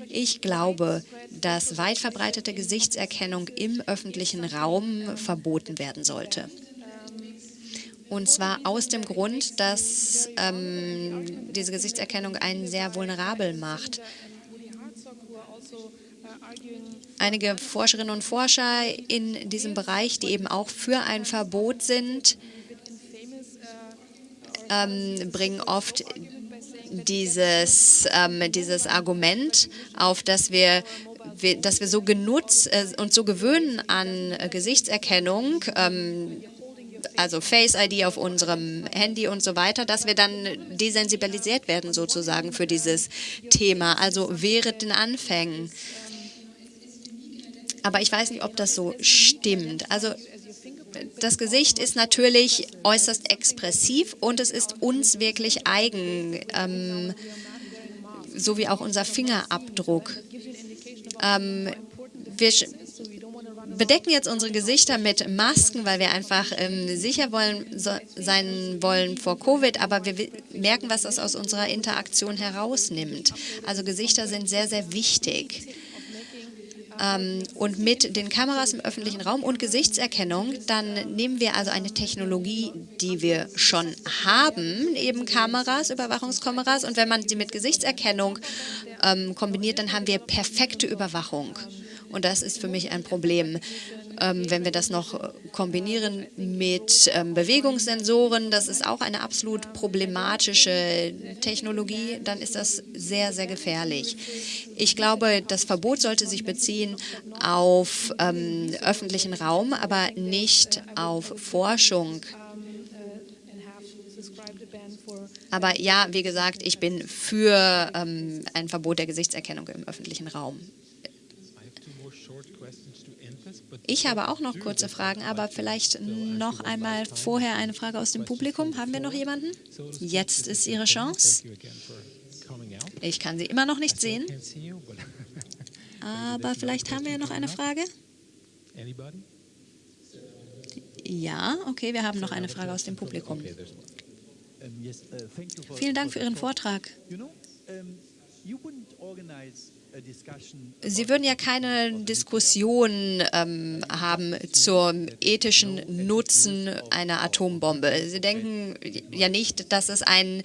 Ich glaube, dass weit verbreitete Gesichtserkennung im öffentlichen Raum verboten werden sollte. Und zwar aus dem Grund, dass ähm, diese Gesichtserkennung einen sehr vulnerabel macht. Einige Forscherinnen und Forscher in diesem Bereich, die eben auch für ein Verbot sind, ähm, bringen oft dieses, ähm, dieses Argument auf, dass wir dass wir so genutzt äh, und so gewöhnen an äh, Gesichtserkennung, ähm, also Face ID auf unserem Handy und so weiter, dass wir dann desensibilisiert werden sozusagen für dieses Thema, also während den Anfängen. Aber ich weiß nicht, ob das so stimmt. Also das Gesicht ist natürlich äußerst expressiv und es ist uns wirklich eigen, ähm, so wie auch unser Fingerabdruck. Ähm, wir bedecken jetzt unsere Gesichter mit Masken, weil wir einfach ähm, sicher wollen, so, sein wollen vor Covid, aber wir merken, was das aus unserer Interaktion herausnimmt. Also Gesichter sind sehr, sehr wichtig. Ähm, und mit den Kameras im öffentlichen Raum und Gesichtserkennung, dann nehmen wir also eine Technologie, die wir schon haben, eben Kameras, Überwachungskameras. Und wenn man sie mit Gesichtserkennung ähm, kombiniert, dann haben wir perfekte Überwachung. Und das ist für mich ein Problem. Ähm, wenn wir das noch kombinieren mit ähm, Bewegungssensoren, das ist auch eine absolut problematische Technologie, dann ist das sehr, sehr gefährlich. Ich glaube, das Verbot sollte sich beziehen auf ähm, öffentlichen Raum, aber nicht auf Forschung. Aber ja, wie gesagt, ich bin für ähm, ein Verbot der Gesichtserkennung im öffentlichen Raum. Ich habe auch noch kurze Fragen, aber vielleicht noch einmal vorher eine Frage aus dem Publikum. Haben wir noch jemanden? Jetzt ist Ihre Chance. Ich kann Sie immer noch nicht sehen. Aber vielleicht haben wir ja noch eine Frage. Ja, okay, wir haben noch eine Frage aus dem Publikum. Vielen Dank für Ihren Vortrag. Sie würden ja keine Diskussion ähm, haben zum ethischen Nutzen einer Atombombe. Sie denken ja nicht, dass es einen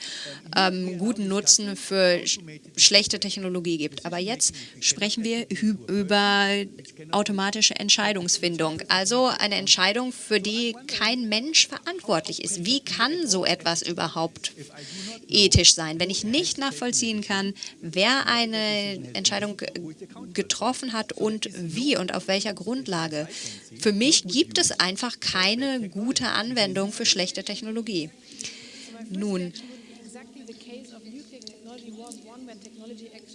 ähm, guten Nutzen für sch schlechte Technologie gibt. Aber jetzt sprechen wir über automatische Entscheidungsfindung. Also eine Entscheidung, für die kein Mensch verantwortlich ist. Wie kann so etwas überhaupt ethisch sein, wenn ich nicht nachvollziehen kann, wer eine Entscheidung Entscheidung getroffen hat und wie und auf welcher Grundlage. Für mich gibt es einfach keine gute Anwendung für schlechte Technologie. Nun,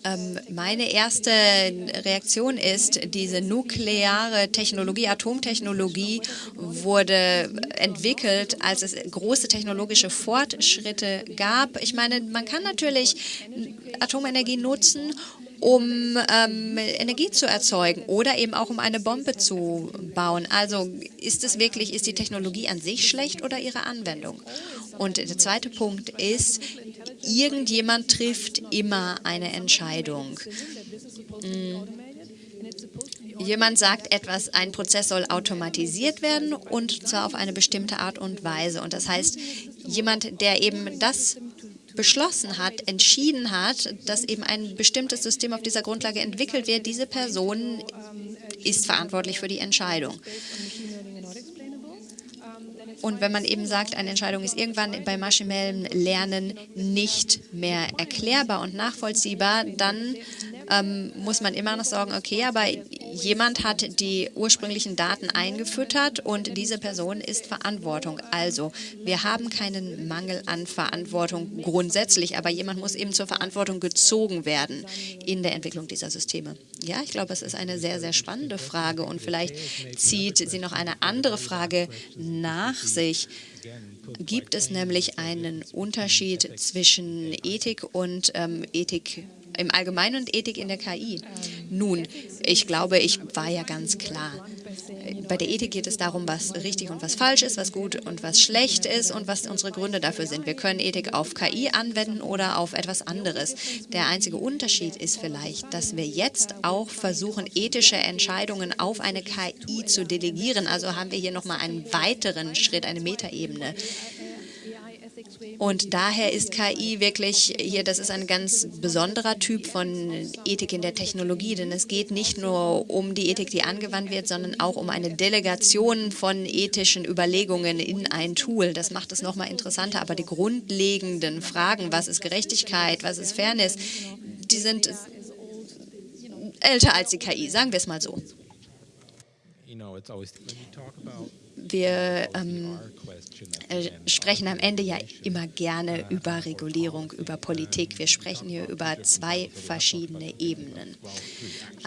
ähm, meine erste Reaktion ist, diese nukleare Technologie, Atomtechnologie wurde entwickelt, als es große technologische Fortschritte gab. Ich meine, man kann natürlich Atomenergie nutzen, um ähm, Energie zu erzeugen oder eben auch um eine Bombe zu bauen. Also ist es wirklich, ist die Technologie an sich schlecht oder ihre Anwendung? Und der zweite Punkt ist, irgendjemand trifft immer eine Entscheidung. Mhm. Jemand sagt etwas, ein Prozess soll automatisiert werden und zwar auf eine bestimmte Art und Weise. Und das heißt, jemand, der eben das beschlossen hat, entschieden hat, dass eben ein bestimmtes System auf dieser Grundlage entwickelt wird, diese Person ist verantwortlich für die Entscheidung. Und wenn man eben sagt, eine Entscheidung ist irgendwann bei maschinellem Lernen nicht mehr erklärbar und nachvollziehbar, dann ähm, muss man immer noch sagen, okay, aber jemand hat die ursprünglichen Daten eingefüttert und diese Person ist Verantwortung. Also wir haben keinen Mangel an Verantwortung grundsätzlich, aber jemand muss eben zur Verantwortung gezogen werden in der Entwicklung dieser Systeme. Ja, ich glaube, es ist eine sehr, sehr spannende Frage und vielleicht zieht sie noch eine andere Frage nach sich gibt es nämlich einen Unterschied zwischen Ethik und ähm, Ethik im Allgemeinen und Ethik in der KI? Nun, ich glaube, ich war ja ganz klar. Bei der Ethik geht es darum, was richtig und was falsch ist, was gut und was schlecht ist und was unsere Gründe dafür sind. Wir können Ethik auf KI anwenden oder auf etwas anderes. Der einzige Unterschied ist vielleicht, dass wir jetzt auch versuchen, ethische Entscheidungen auf eine KI zu delegieren. Also haben wir hier nochmal einen weiteren Schritt, eine Metaebene. Und daher ist KI wirklich hier, das ist ein ganz besonderer Typ von Ethik in der Technologie, denn es geht nicht nur um die Ethik, die angewandt wird, sondern auch um eine Delegation von ethischen Überlegungen in ein Tool. Das macht es nochmal interessanter, aber die grundlegenden Fragen, was ist Gerechtigkeit, was ist Fairness, die sind älter als die KI, sagen wir es mal so. Wir ähm, äh, sprechen am Ende ja immer gerne über Regulierung, über Politik. Wir sprechen hier über zwei verschiedene Ebenen.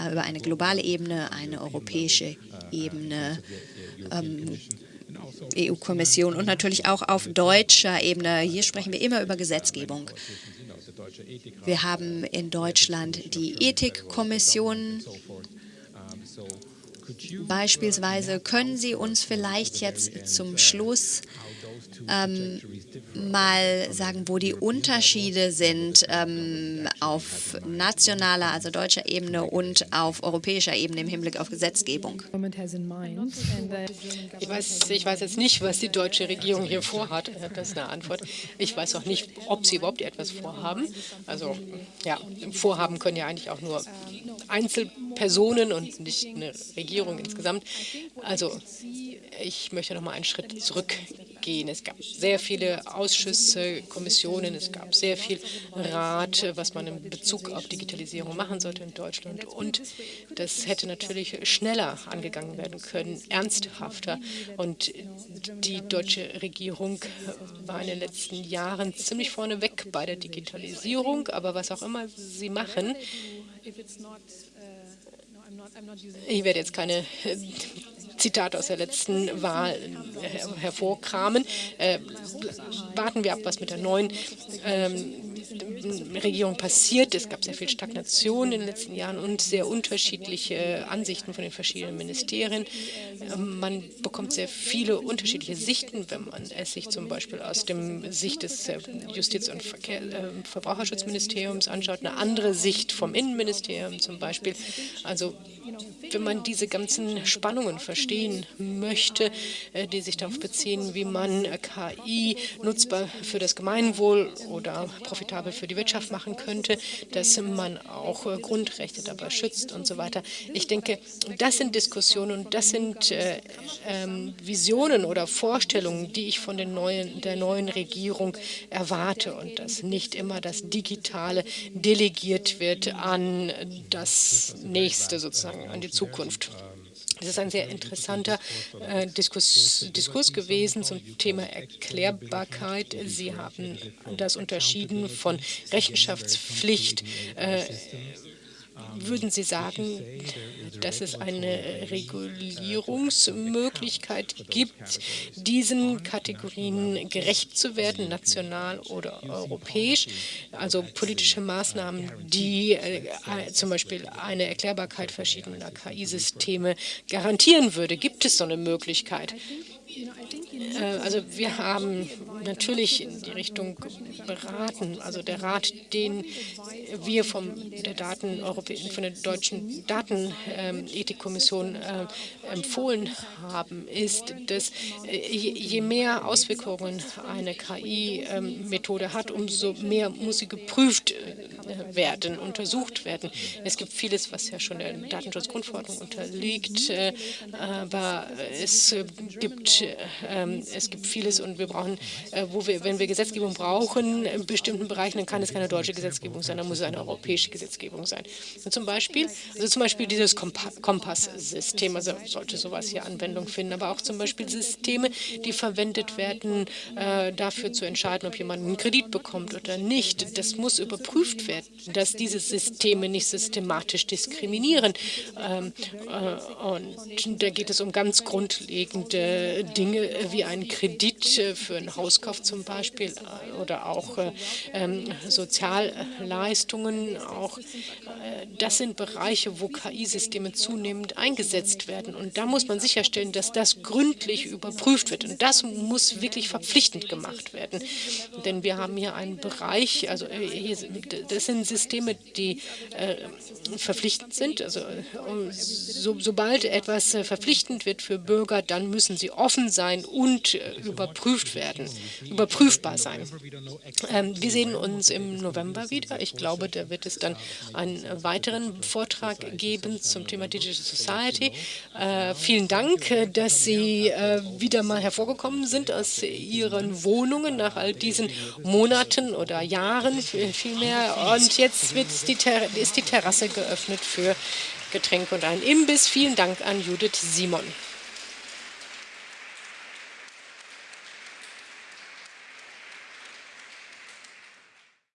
Äh, über eine globale Ebene, eine europäische Ebene. Ähm, EU-Kommission und natürlich auch auf deutscher Ebene. Hier sprechen wir immer über Gesetzgebung. Wir haben in Deutschland die Ethikkommission Beispielsweise können Sie uns vielleicht jetzt zum Schluss ähm, mal sagen, wo die Unterschiede sind ähm, auf nationaler, also deutscher Ebene und auf europäischer Ebene im Hinblick auf Gesetzgebung. Ich weiß, ich weiß jetzt nicht, was die deutsche Regierung hier vorhat. Das ist eine Antwort. Ich weiß auch nicht, ob sie überhaupt etwas vorhaben. Also ja, Vorhaben können ja eigentlich auch nur Einzelpersonen und nicht eine Regierung insgesamt. Also ich möchte noch mal einen Schritt zurückgehen. Es gab sehr viele Ausschüsse, Kommissionen, es gab sehr viel Rat, was man in Bezug auf Digitalisierung machen sollte in Deutschland. Und das hätte natürlich schneller angegangen werden können, ernsthafter. Und die deutsche Regierung war in den letzten Jahren ziemlich vorneweg bei der Digitalisierung. Aber was auch immer sie machen, ich werde jetzt keine Zitate aus der letzten Wahl äh, hervorkramen. Äh, warten wir ab, was mit der neuen ähm, Regierung passiert. Es gab sehr viel Stagnation in den letzten Jahren und sehr unterschiedliche Ansichten von den verschiedenen Ministerien. Ähm, man bekommt sehr viele unterschiedliche Sichten, wenn man es sich zum Beispiel aus dem Sicht des äh, Justiz- und Verkehr, äh, Verbraucherschutzministeriums anschaut, eine andere Sicht vom Innenministerium zum Beispiel. Also wenn man diese ganzen Spannungen verstehen möchte, äh, die sich darauf beziehen, wie man KI nutzbar für das Gemeinwohl oder profitabel für die Wirtschaft machen könnte, dass man auch äh, Grundrechte dabei schützt und so weiter. Ich denke, das sind Diskussionen und das sind äh, ähm, Visionen oder Vorstellungen, die ich von neuen, der neuen Regierung erwarte und dass nicht immer das Digitale delegiert wird an das Nächste sozusagen, an die Zukunft. Das ist ein sehr interessanter äh, Diskurs, Diskurs, gewesen zum Thema Erklärbarkeit. Sie haben das unterschieden von Rechenschaftspflicht. Äh, würden Sie sagen, dass es eine Regulierungsmöglichkeit gibt, diesen Kategorien gerecht zu werden, national oder europäisch? Also politische Maßnahmen, die äh, zum Beispiel eine Erklärbarkeit verschiedener KI-Systeme garantieren würde. Gibt es so eine Möglichkeit? Äh, also wir haben natürlich in die Richtung beraten, also der Rat, den wir vom der Daten von der deutschen Datenethikkommission äh, empfohlen haben, ist, dass äh, je mehr Auswirkungen eine KI-Methode hat, umso mehr muss sie geprüft werden, untersucht werden. Es gibt vieles, was ja schon der Datenschutzgrundverordnung unterliegt, aber es gibt ähm, es gibt vieles und wir brauchen, äh, wo wir, wenn wir Gesetzgebung brauchen in bestimmten Bereichen, dann kann es keine deutsche Gesetzgebung sein, dann muss es eine europäische Gesetzgebung sein. Und zum Beispiel, also zum Beispiel dieses Kompass-System, also sollte sowas hier Anwendung finden, aber auch zum Beispiel Systeme, die verwendet werden, äh, dafür zu entscheiden, ob jemand einen Kredit bekommt oder nicht. Das muss überprüft werden, dass diese Systeme nicht systematisch diskriminieren. Ähm, äh, und da geht es um ganz grundlegende Dinge wie einen Kredit äh, für einen Hauskauf zum Beispiel äh, oder auch äh, ähm, Sozialleistungen. Auch, das sind Bereiche, wo KI-Systeme zunehmend eingesetzt werden. Und da muss man sicherstellen, dass das gründlich überprüft wird. Und das muss wirklich verpflichtend gemacht werden. Denn wir haben hier einen Bereich, also hier, das sind Systeme, die äh, verpflichtend sind. Also so, sobald etwas verpflichtend wird für Bürger, dann müssen sie offen sein und äh, überprüft werden, überprüfbar sein. Ähm, wir sehen uns im November wieder. Ich glaube, da wird es dann einen weiteren Vortrag geben zum Thema Digital Society. Äh, vielen Dank, dass Sie äh, wieder mal hervorgekommen sind aus Ihren Wohnungen nach all diesen Monaten oder Jahren vielmehr. Und jetzt die ist die Terrasse geöffnet für Getränke und einen Imbiss. Vielen Dank an Judith Simon.